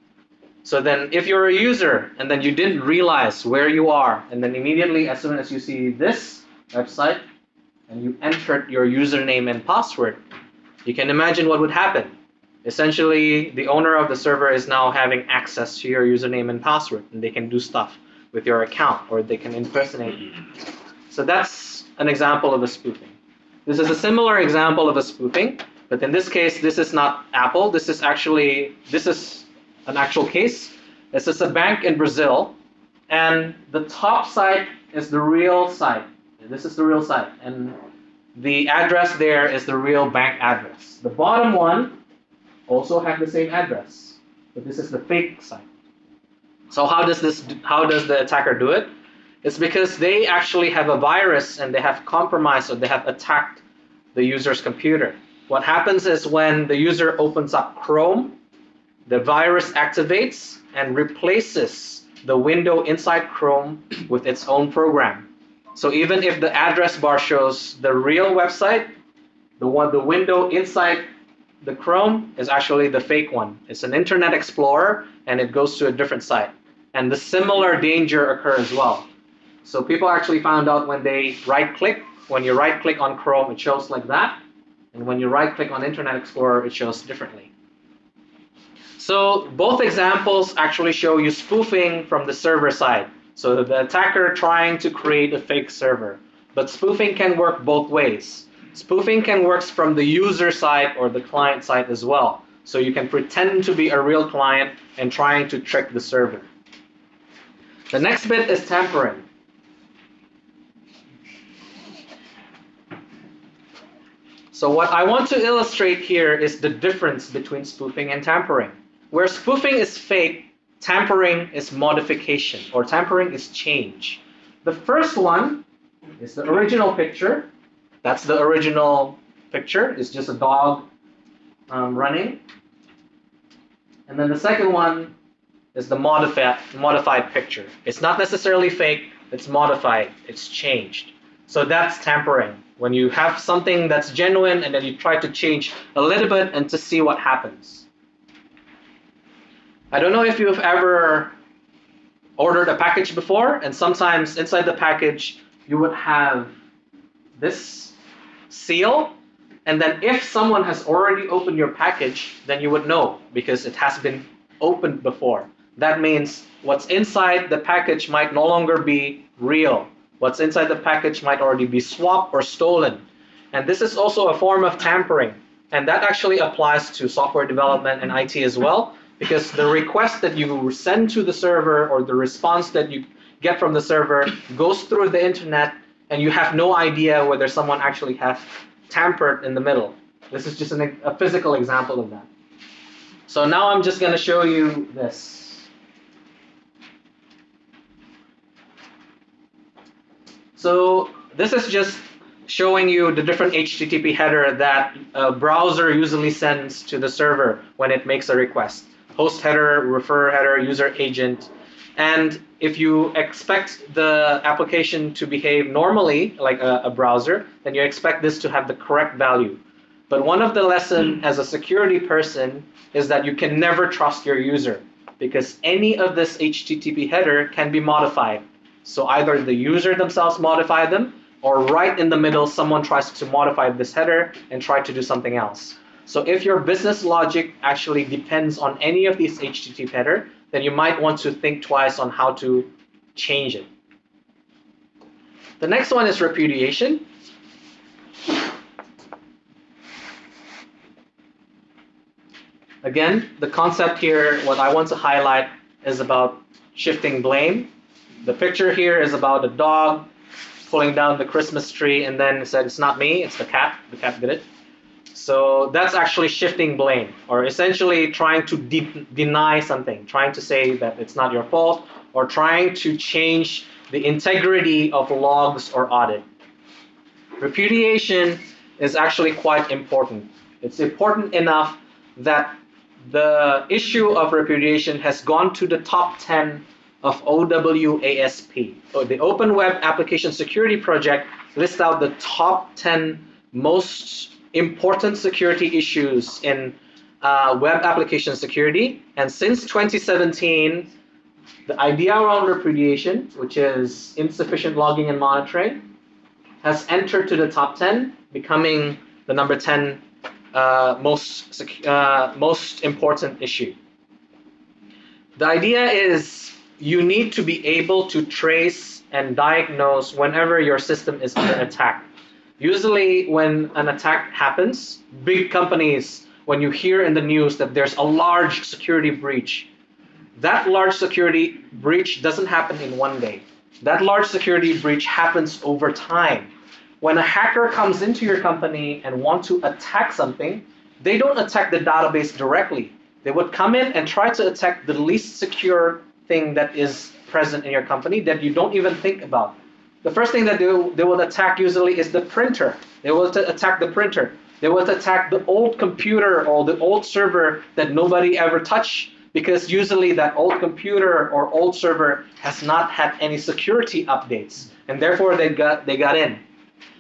So then if you're a user and then you didn't realize where you are, and then immediately as soon as you see this website and you entered your username and password, you can imagine what would happen. Essentially, the owner of the server is now having access to your username and password, and they can do stuff with your account or they can impersonate you. So that's an example of a spoofing. This is a similar example of a spoofing, but in this case, this is not Apple. This is actually this is an actual case. This is a bank in Brazil, and the top site is the real site. This is the real site, and the address there is the real bank address. The bottom one also have the same address, but this is the fake site. So how does this? How does the attacker do it? It's because they actually have a virus and they have compromised or they have attacked the user's computer. What happens is when the user opens up Chrome, the virus activates and replaces the window inside Chrome with its own program. So even if the address bar shows the real website, the one the window inside the Chrome is actually the fake one. It's an Internet Explorer and it goes to a different site. And the similar danger occur as well. So people actually found out when they right click, when you right click on Chrome, it shows like that. And when you right click on Internet Explorer, it shows differently. So both examples actually show you spoofing from the server side. So the attacker trying to create a fake server. But spoofing can work both ways. Spoofing can work from the user side or the client side as well. So you can pretend to be a real client and trying to trick the server. The next bit is tampering. So what I want to illustrate here is the difference between spoofing and tampering. Where spoofing is fake, tampering is modification, or tampering is change. The first one is the original picture. That's the original picture. It's just a dog um, running. And then the second one is the modified modified picture. It's not necessarily fake. It's modified. It's changed. So that's tampering. When you have something that's genuine and then you try to change a little bit and to see what happens. I don't know if you've ever ordered a package before, and sometimes inside the package you would have this seal, and then if someone has already opened your package, then you would know because it has been opened before. That means what's inside the package might no longer be real. What's inside the package might already be swapped or stolen. And this is also a form of tampering. And that actually applies to software development and IT as well, because the request that you send to the server or the response that you get from the server goes through the internet and you have no idea whether someone actually has tampered in the middle. This is just an, a physical example of that. So now I'm just going to show you this. So this is just showing you the different HTTP header that a browser usually sends to the server when it makes a request. Host header, refer header, user agent. And if you expect the application to behave normally, like a, a browser, then you expect this to have the correct value. But one of the lesson hmm. as a security person is that you can never trust your user because any of this HTTP header can be modified. So either the user themselves modify them or right in the middle, someone tries to modify this header and try to do something else. So if your business logic actually depends on any of these HTTP header, then you might want to think twice on how to change it. The next one is repudiation. Again, the concept here, what I want to highlight is about shifting blame. The picture here is about a dog pulling down the Christmas tree and then said, it's not me, it's the cat. The cat did it. So that's actually shifting blame, or essentially trying to de deny something, trying to say that it's not your fault, or trying to change the integrity of logs or audit. Repudiation is actually quite important. It's important enough that the issue of repudiation has gone to the top 10 of OWASP. So the Open Web Application Security Project lists out the top 10 most important security issues in uh, web application security. And since 2017, the idea around repudiation, which is insufficient logging and monitoring, has entered to the top 10, becoming the number 10 uh, most, uh, most important issue. The idea is you need to be able to trace and diagnose whenever your system is under attack. Usually when an attack happens, big companies, when you hear in the news that there's a large security breach, that large security breach doesn't happen in one day. That large security breach happens over time. When a hacker comes into your company and want to attack something, they don't attack the database directly. They would come in and try to attack the least secure thing that is present in your company that you don't even think about. The first thing that they, they will attack usually is the printer. They will attack the printer. They will attack the old computer or the old server that nobody ever touched because usually that old computer or old server has not had any security updates and therefore they got, they got in.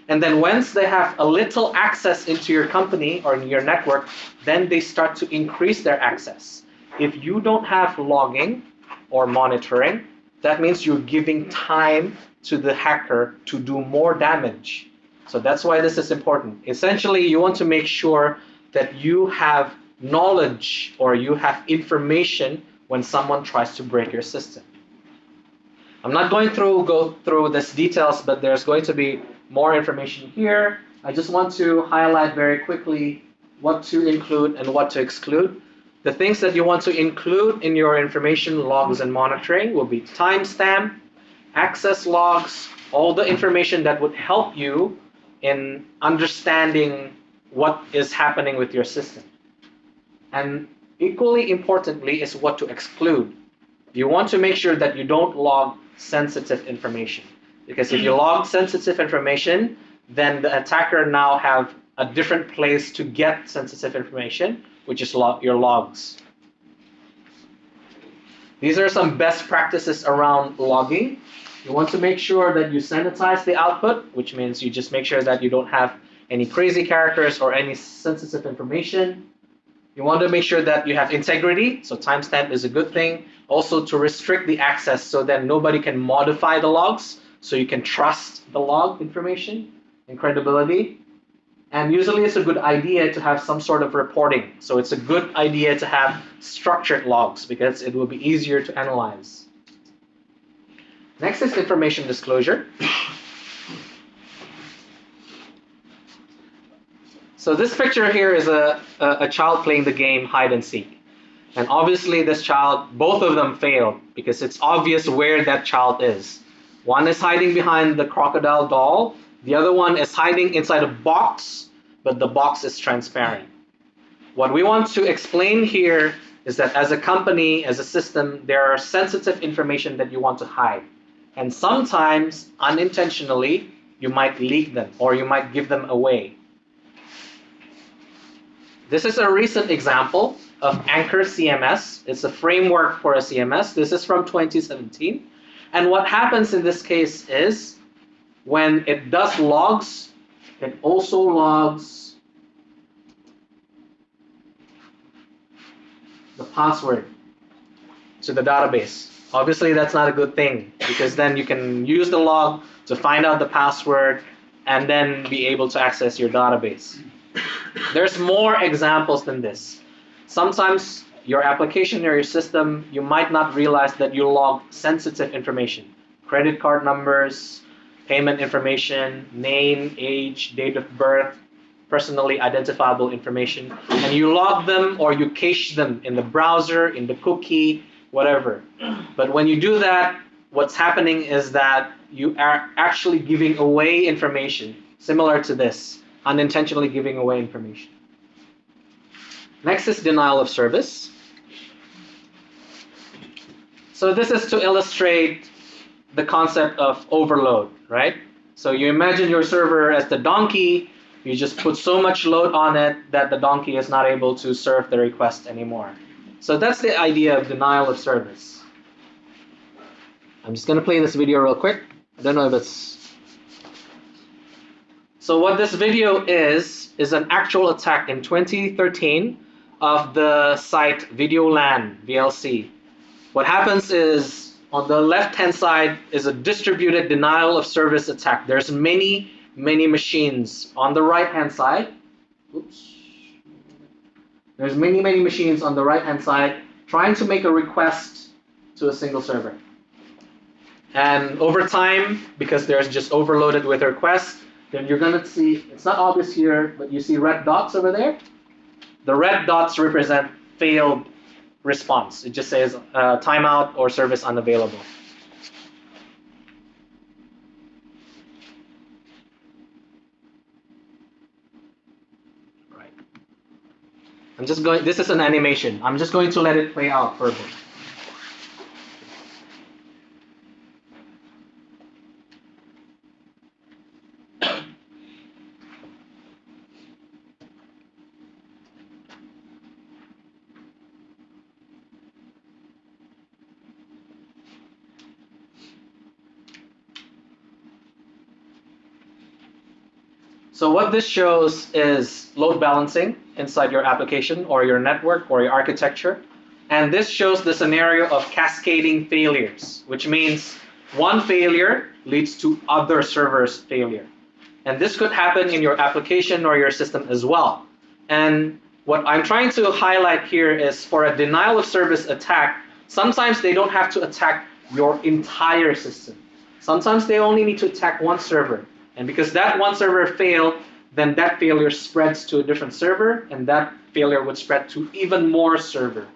And then once they have a little access into your company or your network, then they start to increase their access. If you don't have logging or monitoring, that means you're giving time to the hacker to do more damage. So that's why this is important. Essentially, you want to make sure that you have knowledge or you have information when someone tries to break your system. I'm not going through go through this details, but there's going to be more information here. I just want to highlight very quickly what to include and what to exclude. The things that you want to include in your information logs and monitoring will be timestamp, access logs, all the information that would help you in understanding what is happening with your system. And equally importantly is what to exclude. You want to make sure that you don't log sensitive information. Because if you log sensitive information, then the attacker now have a different place to get sensitive information, which is log your logs. These are some best practices around logging. You want to make sure that you sanitize the output, which means you just make sure that you don't have any crazy characters or any sensitive information. You want to make sure that you have integrity, so timestamp is a good thing. Also to restrict the access so that nobody can modify the logs, so you can trust the log information and credibility. And usually it's a good idea to have some sort of reporting. So it's a good idea to have structured logs because it will be easier to analyze. Next is information disclosure. So this picture here is a, a, a, child playing the game hide and seek. And obviously this child, both of them failed because it's obvious where that child is. One is hiding behind the crocodile doll. The other one is hiding inside a box, but the box is transparent. What we want to explain here is that as a company, as a system, there are sensitive information that you want to hide. And sometimes, unintentionally, you might leak them or you might give them away. This is a recent example of Anchor CMS. It's a framework for a CMS. This is from 2017. And what happens in this case is when it does logs, it also logs the password to the database. Obviously, that's not a good thing because then you can use the log to find out the password and then be able to access your database. There's more examples than this. Sometimes your application or your system, you might not realize that you log sensitive information, credit card numbers, payment information, name, age, date of birth, personally identifiable information, and you log them or you cache them in the browser, in the cookie, whatever. But when you do that, what's happening is that you are actually giving away information similar to this, unintentionally giving away information. Next is denial of service. So this is to illustrate the concept of overload, right? So you imagine your server as the donkey, you just put so much load on it that the donkey is not able to serve the request anymore. So that's the idea of denial of service. I'm just gonna play this video real quick. I don't know if it's so what this video is, is an actual attack in 2013 of the site VideoLAN, VLC. What happens is, on the left-hand side is a distributed denial of service attack. There's many, many machines. On the right-hand side, oops, there's many, many machines on the right-hand side trying to make a request to a single server. And over time, because there's just overloaded with requests, then you're going to see, it's not obvious here, but you see red dots over there? The red dots represent failed response. It just says uh, timeout or service unavailable. I'm just going, this is an animation. I'm just going to let it play out bit. So what this shows is load balancing inside your application or your network or your architecture. And this shows the scenario of cascading failures, which means one failure leads to other servers failure. And this could happen in your application or your system as well. And what I'm trying to highlight here is for a denial of service attack, sometimes they don't have to attack your entire system. Sometimes they only need to attack one server. And because that one server failed, then that failure spreads to a different server, and that failure would spread to even more server.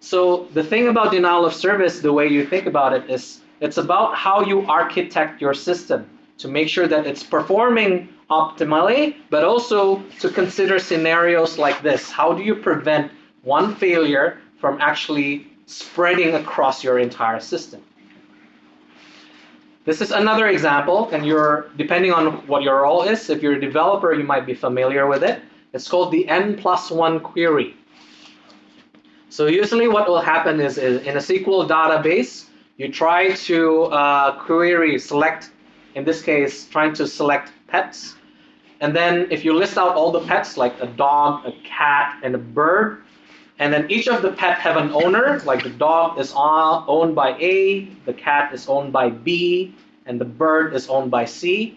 So the thing about denial of service, the way you think about it, is it's about how you architect your system to make sure that it's performing optimally, but also to consider scenarios like this. How do you prevent one failure from actually spreading across your entire system? This is another example, and you're depending on what your role is. If you're a developer, you might be familiar with it. It's called the n plus one query. So usually what will happen is, is in a SQL database, you try to uh, query, select, in this case, trying to select pets. And then if you list out all the pets, like a dog, a cat, and a bird, and then each of the pet have an owner, like the dog is owned by A, the cat is owned by B, and the bird is owned by C.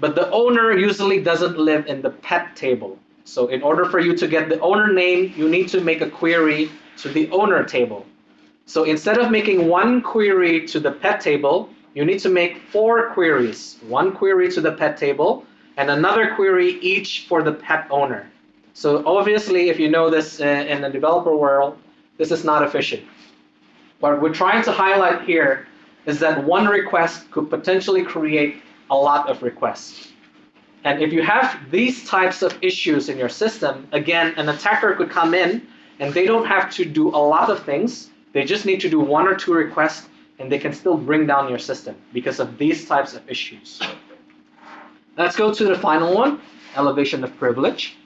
But the owner usually doesn't live in the pet table. So in order for you to get the owner name, you need to make a query to the owner table. So instead of making one query to the pet table, you need to make four queries. One query to the pet table, and another query each for the pet owner. So obviously, if you know this uh, in the developer world, this is not efficient. What we're trying to highlight here is that one request could potentially create a lot of requests. And if you have these types of issues in your system, again, an attacker could come in and they don't have to do a lot of things. They just need to do one or two requests and they can still bring down your system because of these types of issues. Let's go to the final one, elevation of privilege.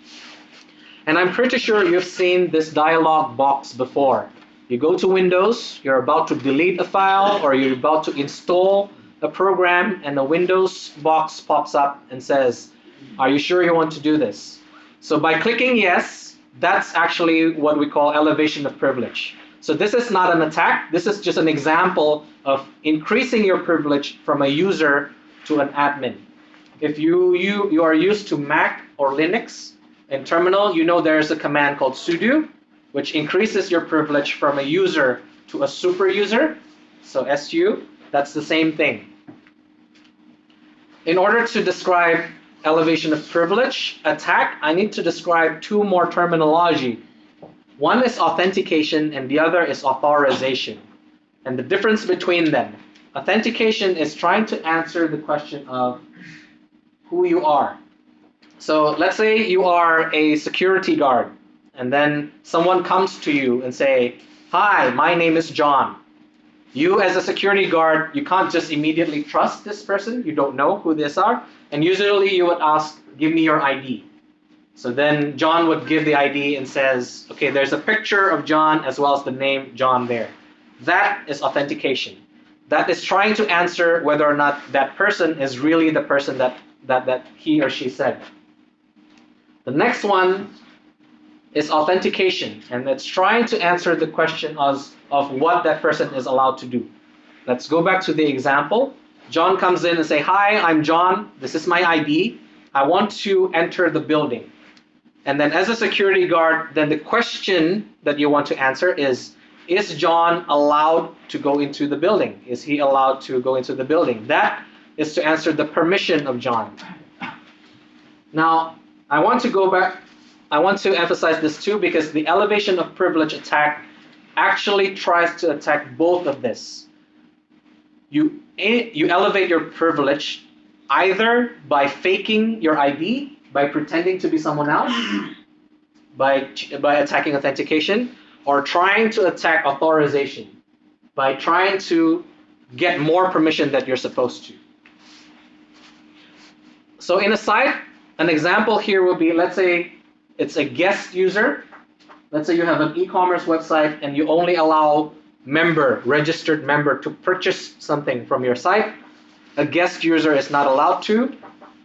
And I'm pretty sure you've seen this dialog box before. You go to Windows, you're about to delete a file or you're about to install a program and a Windows box pops up and says, are you sure you want to do this? So by clicking yes, that's actually what we call elevation of privilege. So this is not an attack, this is just an example of increasing your privilege from a user to an admin. If you, you, you are used to Mac or Linux in terminal, you know there's a command called sudo, which increases your privilege from a user to a super user. So SU, that's the same thing. In order to describe elevation of privilege attack, I need to describe two more terminology. One is authentication and the other is authorization. And the difference between them. Authentication is trying to answer the question of who you are. So let's say you are a security guard and then someone comes to you and say, hi, my name is John. You as a security guard, you can't just immediately trust this person. You don't know who this are. And usually you would ask, give me your ID. So then John would give the ID and says, okay, there's a picture of John as well as the name John there. That is authentication. That is trying to answer whether or not that person is really the person that, that, that he or she said. The next one is authentication, and it's trying to answer the question of, of what that person is allowed to do. Let's go back to the example. John comes in and say, hi, I'm John, this is my ID. I want to enter the building. And then as a security guard, then the question that you want to answer is, is John allowed to go into the building? Is he allowed to go into the building? That is to answer the permission of John. Now, I want to go back, I want to emphasize this too because the elevation of privilege attack actually tries to attack both of this. You, eh, you elevate your privilege either by faking your ID, by pretending to be someone else, by, by attacking authentication, or trying to attack authorization, by trying to get more permission that you're supposed to. So in a site, an example here would be, let's say it's a guest user. Let's say you have an e-commerce website and you only allow member, registered member to purchase something from your site. A guest user is not allowed to.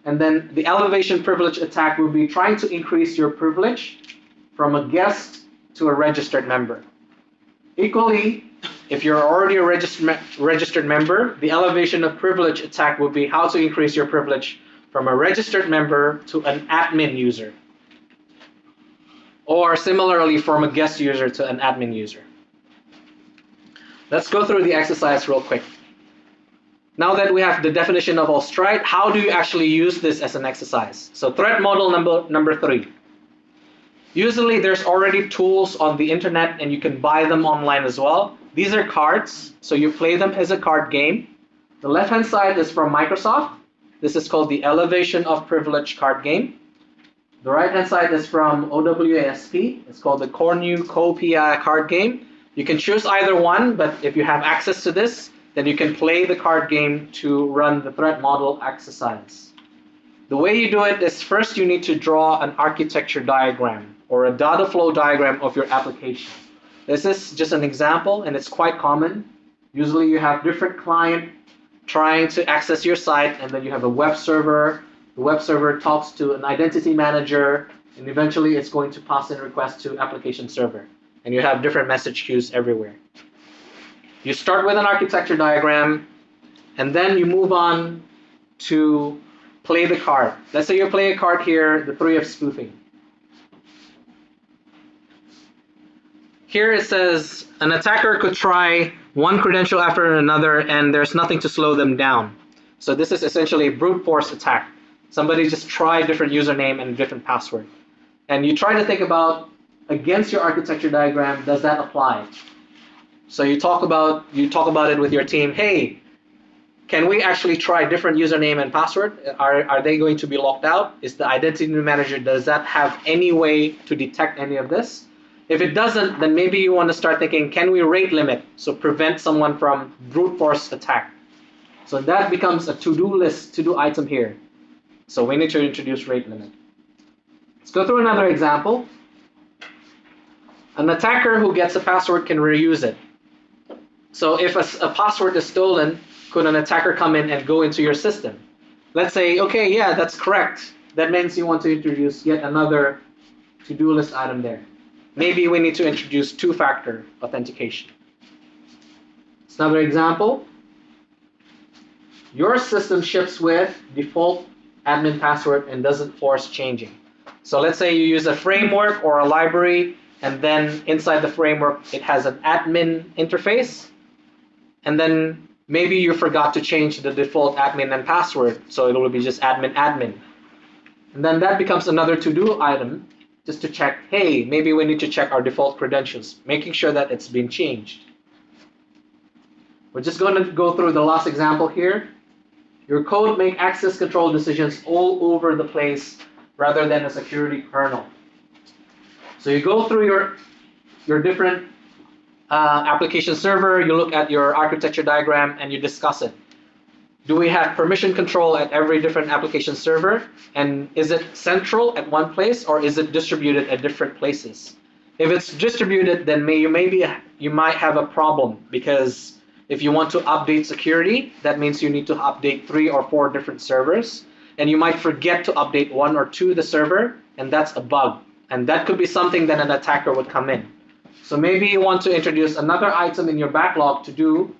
And then the elevation privilege attack would be trying to increase your privilege from a guest to a registered member. Equally, if you're already a registered, registered member, the elevation of privilege attack would be how to increase your privilege from a registered member to an admin user. Or similarly from a guest user to an admin user. Let's go through the exercise real quick. Now that we have the definition of Austrite, how do you actually use this as an exercise? So threat model number, number three. Usually there's already tools on the internet and you can buy them online as well. These are cards, so you play them as a card game. The left-hand side is from Microsoft. This is called the Elevation of Privilege card game. The right-hand side is from OWASP. It's called the Cornucopia card game. You can choose either one, but if you have access to this, then you can play the card game to run the threat model exercise. The way you do it is first you need to draw an architecture diagram or a data flow diagram of your application. This is just an example and it's quite common. Usually you have different client trying to access your site and then you have a web server. The web server talks to an identity manager and eventually it's going to pass in request to application server. And you have different message queues everywhere. You start with an architecture diagram, and then you move on to play the card. Let's say you play a card here, the three of spoofing. Here it says an attacker could try one credential after another and there's nothing to slow them down. So this is essentially a brute force attack. Somebody just tried different username and different password. And you try to think about against your architecture diagram, does that apply? So you talk about you talk about it with your team. Hey, can we actually try different username and password? Are are they going to be locked out? Is the identity manager does that have any way to detect any of this? If it doesn't, then maybe you want to start thinking, can we rate limit? So prevent someone from brute force attack. So that becomes a to-do list, to-do item here. So we need to introduce rate limit. Let's go through another example. An attacker who gets a password can reuse it. So if a, a password is stolen, could an attacker come in and go into your system? Let's say, okay, yeah, that's correct. That means you want to introduce yet another to-do list item there. Maybe we need to introduce two-factor authentication. It's another example. Your system ships with default admin password and doesn't force changing. So let's say you use a framework or a library, and then inside the framework it has an admin interface, and then maybe you forgot to change the default admin and password, so it will be just admin admin. And then that becomes another to-do item just to check, hey, maybe we need to check our default credentials, making sure that it's been changed. We're just going to go through the last example here. Your code make access control decisions all over the place rather than a security kernel. So you go through your, your different uh, application server, you look at your architecture diagram, and you discuss it. Do we have permission control at every different application server? And is it central at one place or is it distributed at different places? If it's distributed, then may, you maybe you might have a problem because if you want to update security, that means you need to update three or four different servers, and you might forget to update one or two the server, and that's a bug. And that could be something that an attacker would come in. So maybe you want to introduce another item in your backlog to do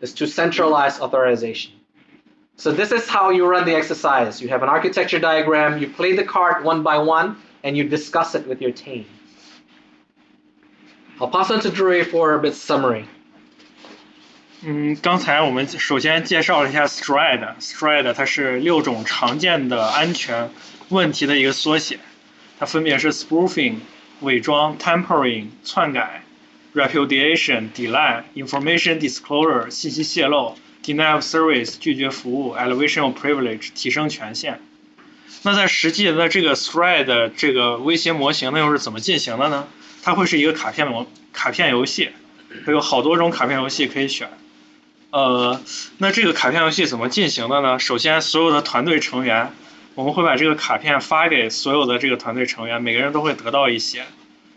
is to centralize authorization. So this is how you run the exercise. You have an architecture diagram, you play the card one by one, and you discuss it with your team. I'll pass on to Drew for a bit summary. 嗯，刚才我们首先介绍了一下 STRIDE，STRIDE 它是六种常见的安全问题的一个缩写，它分别是 spoofing、伪装、tampering、篡改、repudiation、抵赖、information disclosure、信息泄露。Deny of service 拒绝服务、elevation of privilege 提升权限。那在实际那这个 STRIDE 这个威胁模型，那又是怎么进行的呢？它会是一个卡片模卡片游戏，它有好多种卡片游戏可以选。呃，那这个卡片游戏怎么进行的呢？首先，所有的团队成员，我们会把这个卡片发给所有的这个团队成员，每个人都会得到一些。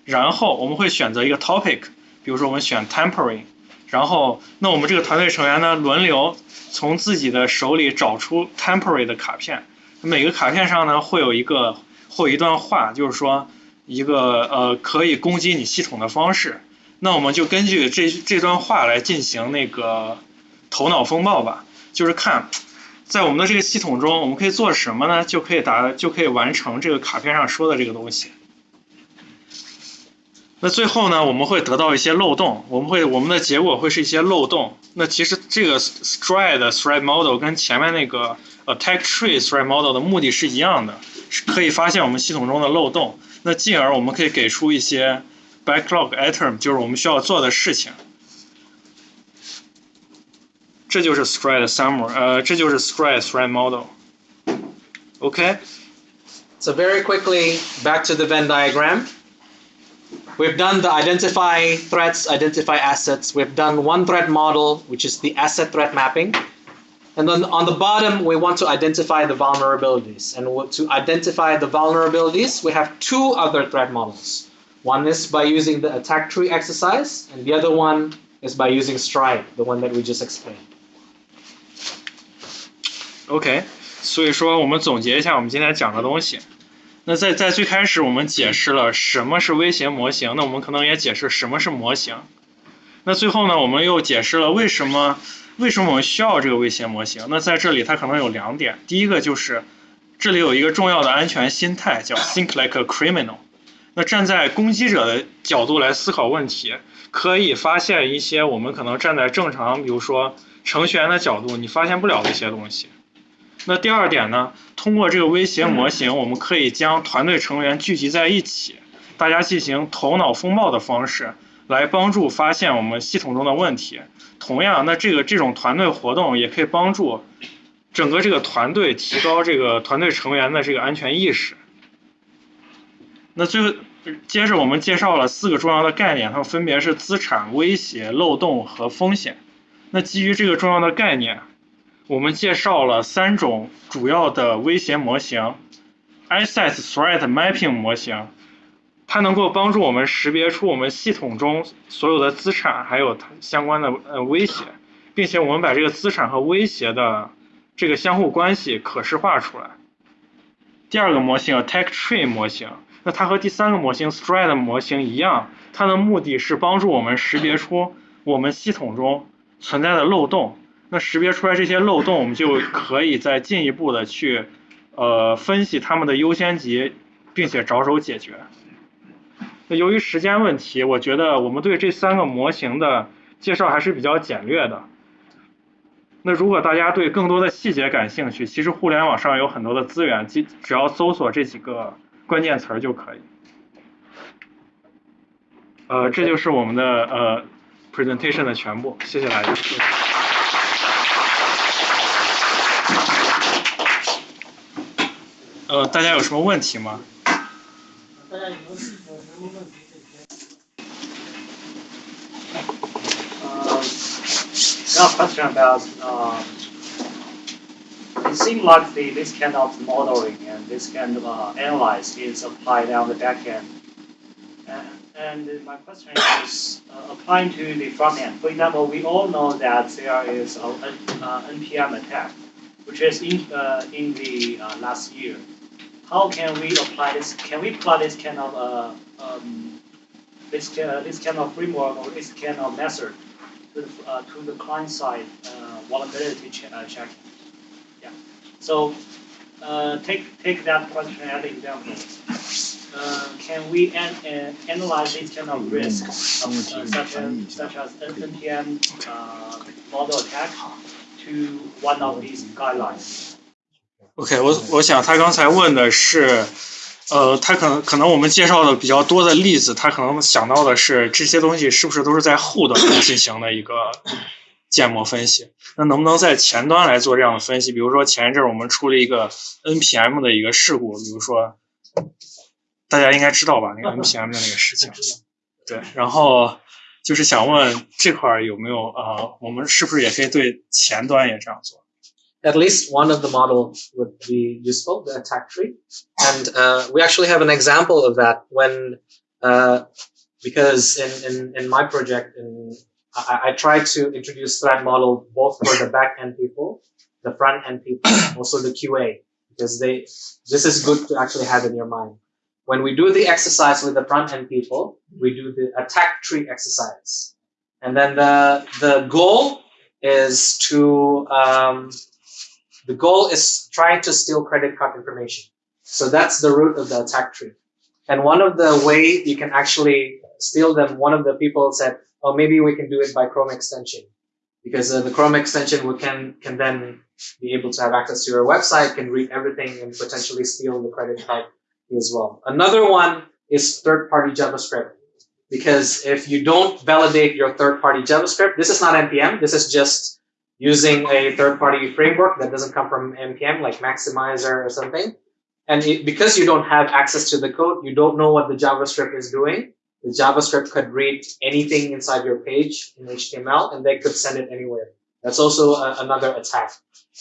然后我们会选择一个 topic，比如说我们选 tampering，然后那我们这个团队成员呢，轮流从自己的手里找出 temporary 的卡片，每个卡片上呢会有一个会有一段话，就是说一个呃可以攻击你系统的方式。那我们就根据这这段话来进行那个。头脑风暴吧，就是看，在我们的这个系统中，我们可以做什么呢？就可以达，就可以完成这个卡片上说的这个东西。那最后呢，我们会得到一些漏洞，我们会我们的结果会是一些漏洞。那其实这个 Stride Threat Model 跟前面那个 Attack Tree Threat Model 的目的是一样的，是可以发现我们系统中的漏洞。那进而我们可以给出一些 Backlog Item，就是我们需要做的事情。这就是 Stride Summer，呃，这就是 Stride Threat Model。OK。So very quickly back to the Venn diagram. We've done the identify threats, identify assets. We've done one threat model, which is the asset threat mapping. And then on the bottom, we want to identify the vulnerabilities. And to identify the vulnerabilities, we have two other threat models. One is by using the attack tree exercise, and the other one is by using Stride, the one that we just explained. OK，所以说我们总结一下我们今天讲的东西。 那在在最开始我们解释了什么是威胁模型，那我们可能也解释什么是模型。那最后呢，我们又解释了为什么为什么我们需要这个威胁模型。那在这里它可能有两点，第一个就是这里有一个重要的安全心态叫 think like a criminal。那站在攻击者的角度来思考问题，可以发现一些我们可能站在正常，比如说程序员的角度，你发现不了的一些东西。那第二点呢？通过这个威胁模型，我们可以将团队成员聚集在一起，大家进行头脑风暴的方式，来帮助发现我们系统中的问题。同样，那这个这种团队活动也可以帮助整个这个团队提高这个团队成员的这个安全意识。那最后，接着我们介绍了四个重要的概念，它们分别是资产、威胁、漏洞和风险。那基于这个重要的概念。我们介绍了三种主要的威胁模型，Asset Threat Mapping 模型，它能够帮助我们识别出我们系统中所有的资产还有它相关的呃威胁，并且我们把这个资产和威胁的这个相互关系可视化出来。第二个模型 Attack Tree 模型，那它和第三个模型 Threat 模型一样，它的目的是帮助我们识别出我们系统中存在的漏洞。那识别出来这些漏洞，我们就可以再进一步的去呃分析它们的优先级，并且着手解决。那由于时间问题，我觉得我们对这三个模型的介绍还是比较简略的。那如果大家对更多的细节感兴趣，其实互联网上有很多的资源，只只要搜索这几个关键词儿就可以。呃，这就是我们的呃 presentation 的全部，谢谢大家。呃，大家有什么问题吗？大家有没有有什么问题可以先？Uh, got a question about uh, it seems like the, this kind of modeling and this kind of uh, analyze is applied on the back end. And, and my question is uh, applying to the front end. For example, we all know that there is a, uh, NPM attack, which is in, uh, in the uh, last year. How can we apply this? Can we apply this kind of uh, um, this this kind of framework or this kind of method to the, uh, to the client side uh, vulnerability ch- uh, checking? Yeah. So take take that question as an example. Uh, can we an, uh, analyze this kind of risk, of, uh, such as such as NPM model attack, to one of these guidelines? OK，我我想他刚才问的是，呃，他可能可能我们介绍的比较多的例子，他可能想到的是这些东西是不是都是在后端进行的一个建模分析？那能不能在前端来做这样的分析？比如说前一阵我们出了一个 NPM 的一个事故，比如说大家应该知道吧，那个 NPM 的那个事情，对，然后就是想问这块儿有没有呃，我们是不是也可以对前端也这样做？At least one of the model would be useful, the attack tree. And uh, we actually have an example of that when, uh, because in, in, in my project, in, I, I try to introduce threat model both for the back end people, the front end people, also the QA, because they, this is good to actually have in your mind. When we do the exercise with the front end people, we do the attack tree exercise. And then the, the goal is to, um, the goal is trying to steal credit card information. So that's the root of the attack tree. And one of the way you can actually steal them, one of the people said, oh, maybe we can do it by Chrome extension. Because uh, the Chrome extension we can, can then be able to have access to your website, can read everything and potentially steal the credit card as well. Another one is third party JavaScript. Because if you don't validate your third party JavaScript, this is not NPM, this is just using a third-party framework that doesn't come from npm like maximizer or something. And it, because you don't have access to the code you don't know what the javascript is doing. The javascript could read anything inside your page in html and they could send it anywhere. That's also a, another attack.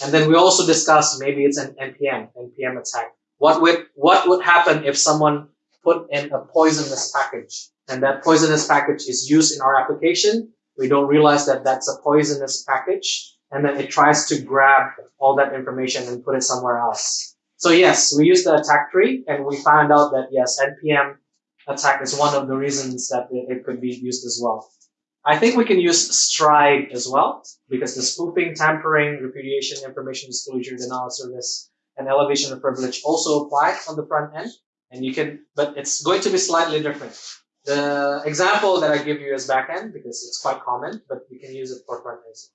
And then we also discussed maybe it's an npm npm attack. What would what would happen if someone put in a poisonous package? And that poisonous package is used in our application we don't realize that that's a poisonous package and then it tries to grab all that information and put it somewhere else. So yes, we used the attack tree and we found out that yes, NPM attack is one of the reasons that it, could be used as well. I think we can use Stride as well because the spoofing, tampering, repudiation, information disclosure, denial of service, and elevation of privilege also apply on the front end. And you can, but it's going to be slightly different. The example that I give you is backend because it's quite common, but you can use it for front end.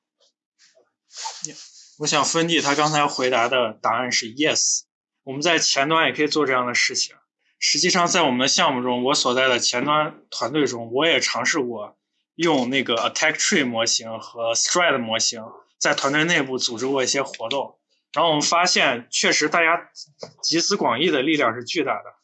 我想芬蒂他刚才回答的答案是 yes。我们在前端也可以做这样的事情。实际上，在我们的项目中，我所在的前端团队中，我也尝试过用那个 Attack Tree 模型和 Stride 模型在团队内部组织过一些活动。然后我们发现，确实大家集思广益的力量是巨大的。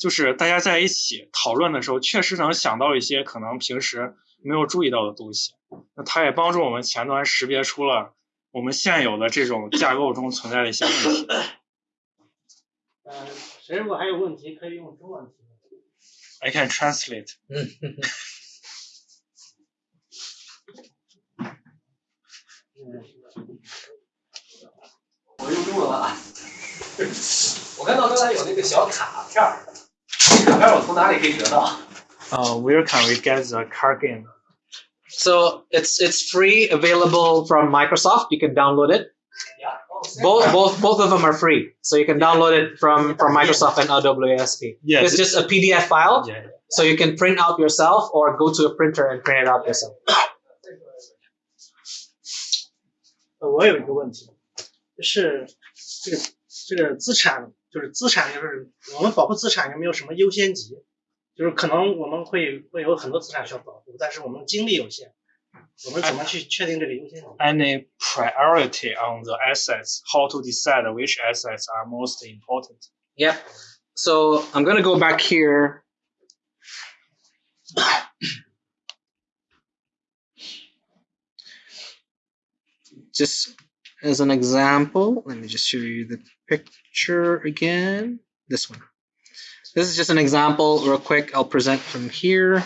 就是大家在一起讨论的时候，确实能想到一些可能平时没有注意到的东西。那它也帮助我们前端识别出了我们现有的这种架构中存在的一些问题。呃，谁如果还有问题，可以用中文提问。I can translate. 我用中文了啊。我看到刚才有那个小卡片儿，这卡片儿我从哪里可以得到？ Uh, where can we get the card game? So it's it's free, available from Microsoft. You can download it. Both both both of them are free, so you can download it from from Microsoft and AWSP. Yeah, It's just a PDF file, Yeah. so you can print out yourself or go to a printer and print it out yourself. 呃，我有一个问题，就是这个这个资产， 就是资产，就是我们保护资产有没有什么优先级？就是可能我们会会有很多资产需要保护，但是我们精力有限，我们怎么去确定这个优先级？ Any priority on the assets? How to decide which assets are most important? Yep. So I'm gonna go back here. Just as an example, let me just show you the picture again. This one. This is just an example, real quick. I'll present from here.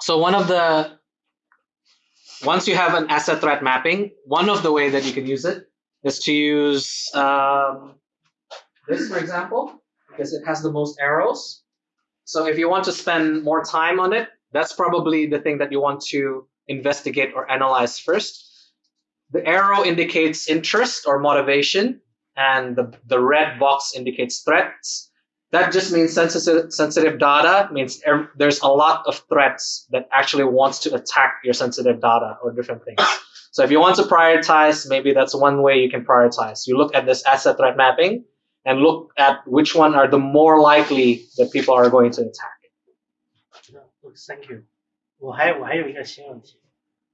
So one of the once you have an asset threat mapping, one of the way that you can use it is to use um, this, for example, because it has the most arrows. So if you want to spend more time on it, that's probably the thing that you want to investigate or analyze first. The arrow indicates interest or motivation, and the, the red box indicates threats. That just means sensitive, sensitive data means ev- there's a lot of threats that actually wants to attack your sensitive data or different things. So if you want to prioritize, maybe that's one way you can prioritize. You look at this asset threat mapping and look at which one are the more likely that people are going to attack. Thank you。我还我还有一个新问题，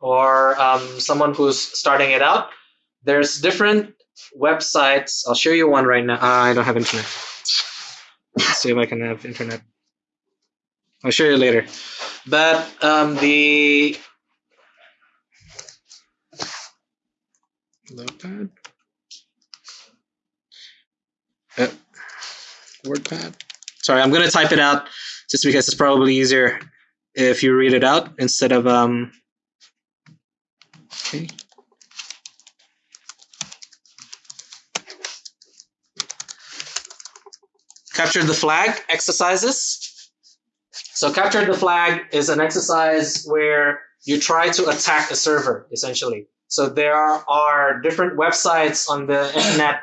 or um, someone who's starting it out. There's different websites. I'll show you one right now. Uh, I don't have internet. Let's see if I can have internet. I'll show you later. But um, the Notepad. Uh, WordPad. Sorry, I'm gonna type it out just because it's probably easier if you read it out instead of um. Okay. Capture the flag exercises. So capture the flag is an exercise where you try to attack a server essentially. So there are different websites on the internet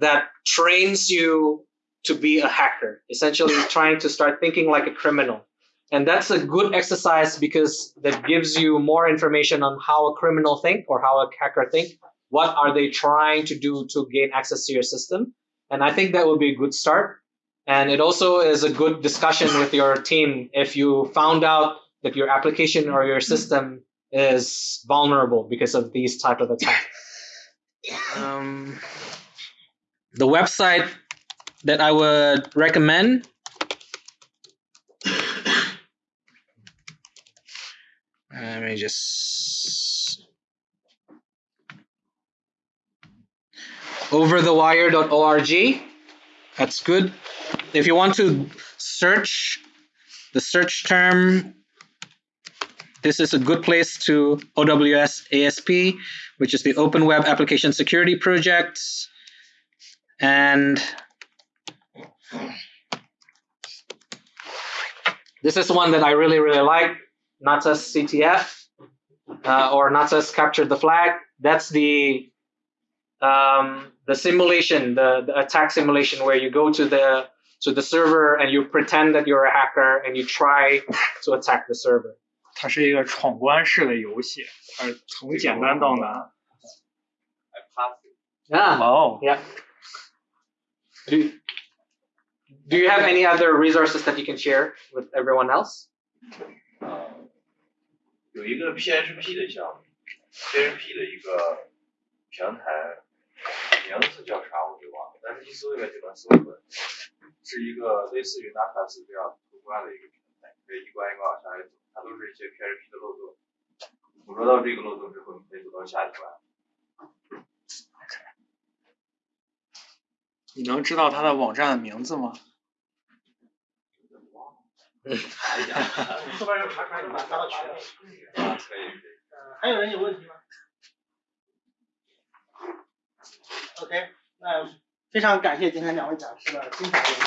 that trains you to be a hacker, essentially trying to start thinking like a criminal. And that's a good exercise because that gives you more information on how a criminal think or how a hacker think. What are they trying to do to gain access to your system? And I think that would be a good start. And it also is a good discussion with your team if you found out that your application or your system is vulnerable because of these type of attacks. Um, the website that I would recommend. Let me just overthewire.org. That's good. If you want to search the search term, this is a good place to OWASP, which is the Open Web Application Security Project. And this is one that I really, really like, Natas CTF, uh, or Natas captured the flag. That's the um, the simulation, the, the, attack simulation, where you go to the to the server and you pretend that you're a hacker and you try to attack the server. 它是一个闯关式的游戏，呃，从简单到难。Yeah. Oh. Yeah. Do, do you have any other resources that you can share with everyone else? 有一个 PHP 的项目，PHP 的一个平台，名字叫啥我给忘了，但是一搜应该就能搜出来，是一个类似于 Natas 这样通关的一个平台，可以一关一关往下来走，它都是一些 PHP 的漏洞。捕捉到这个漏洞之后，你可以走到下一关。你能知道它的网站的名字吗？后边有查出来，你把它发到群里。啊，可以。呃，还有人有问题吗？OK，那非常感谢今天两位讲师的精彩演讲。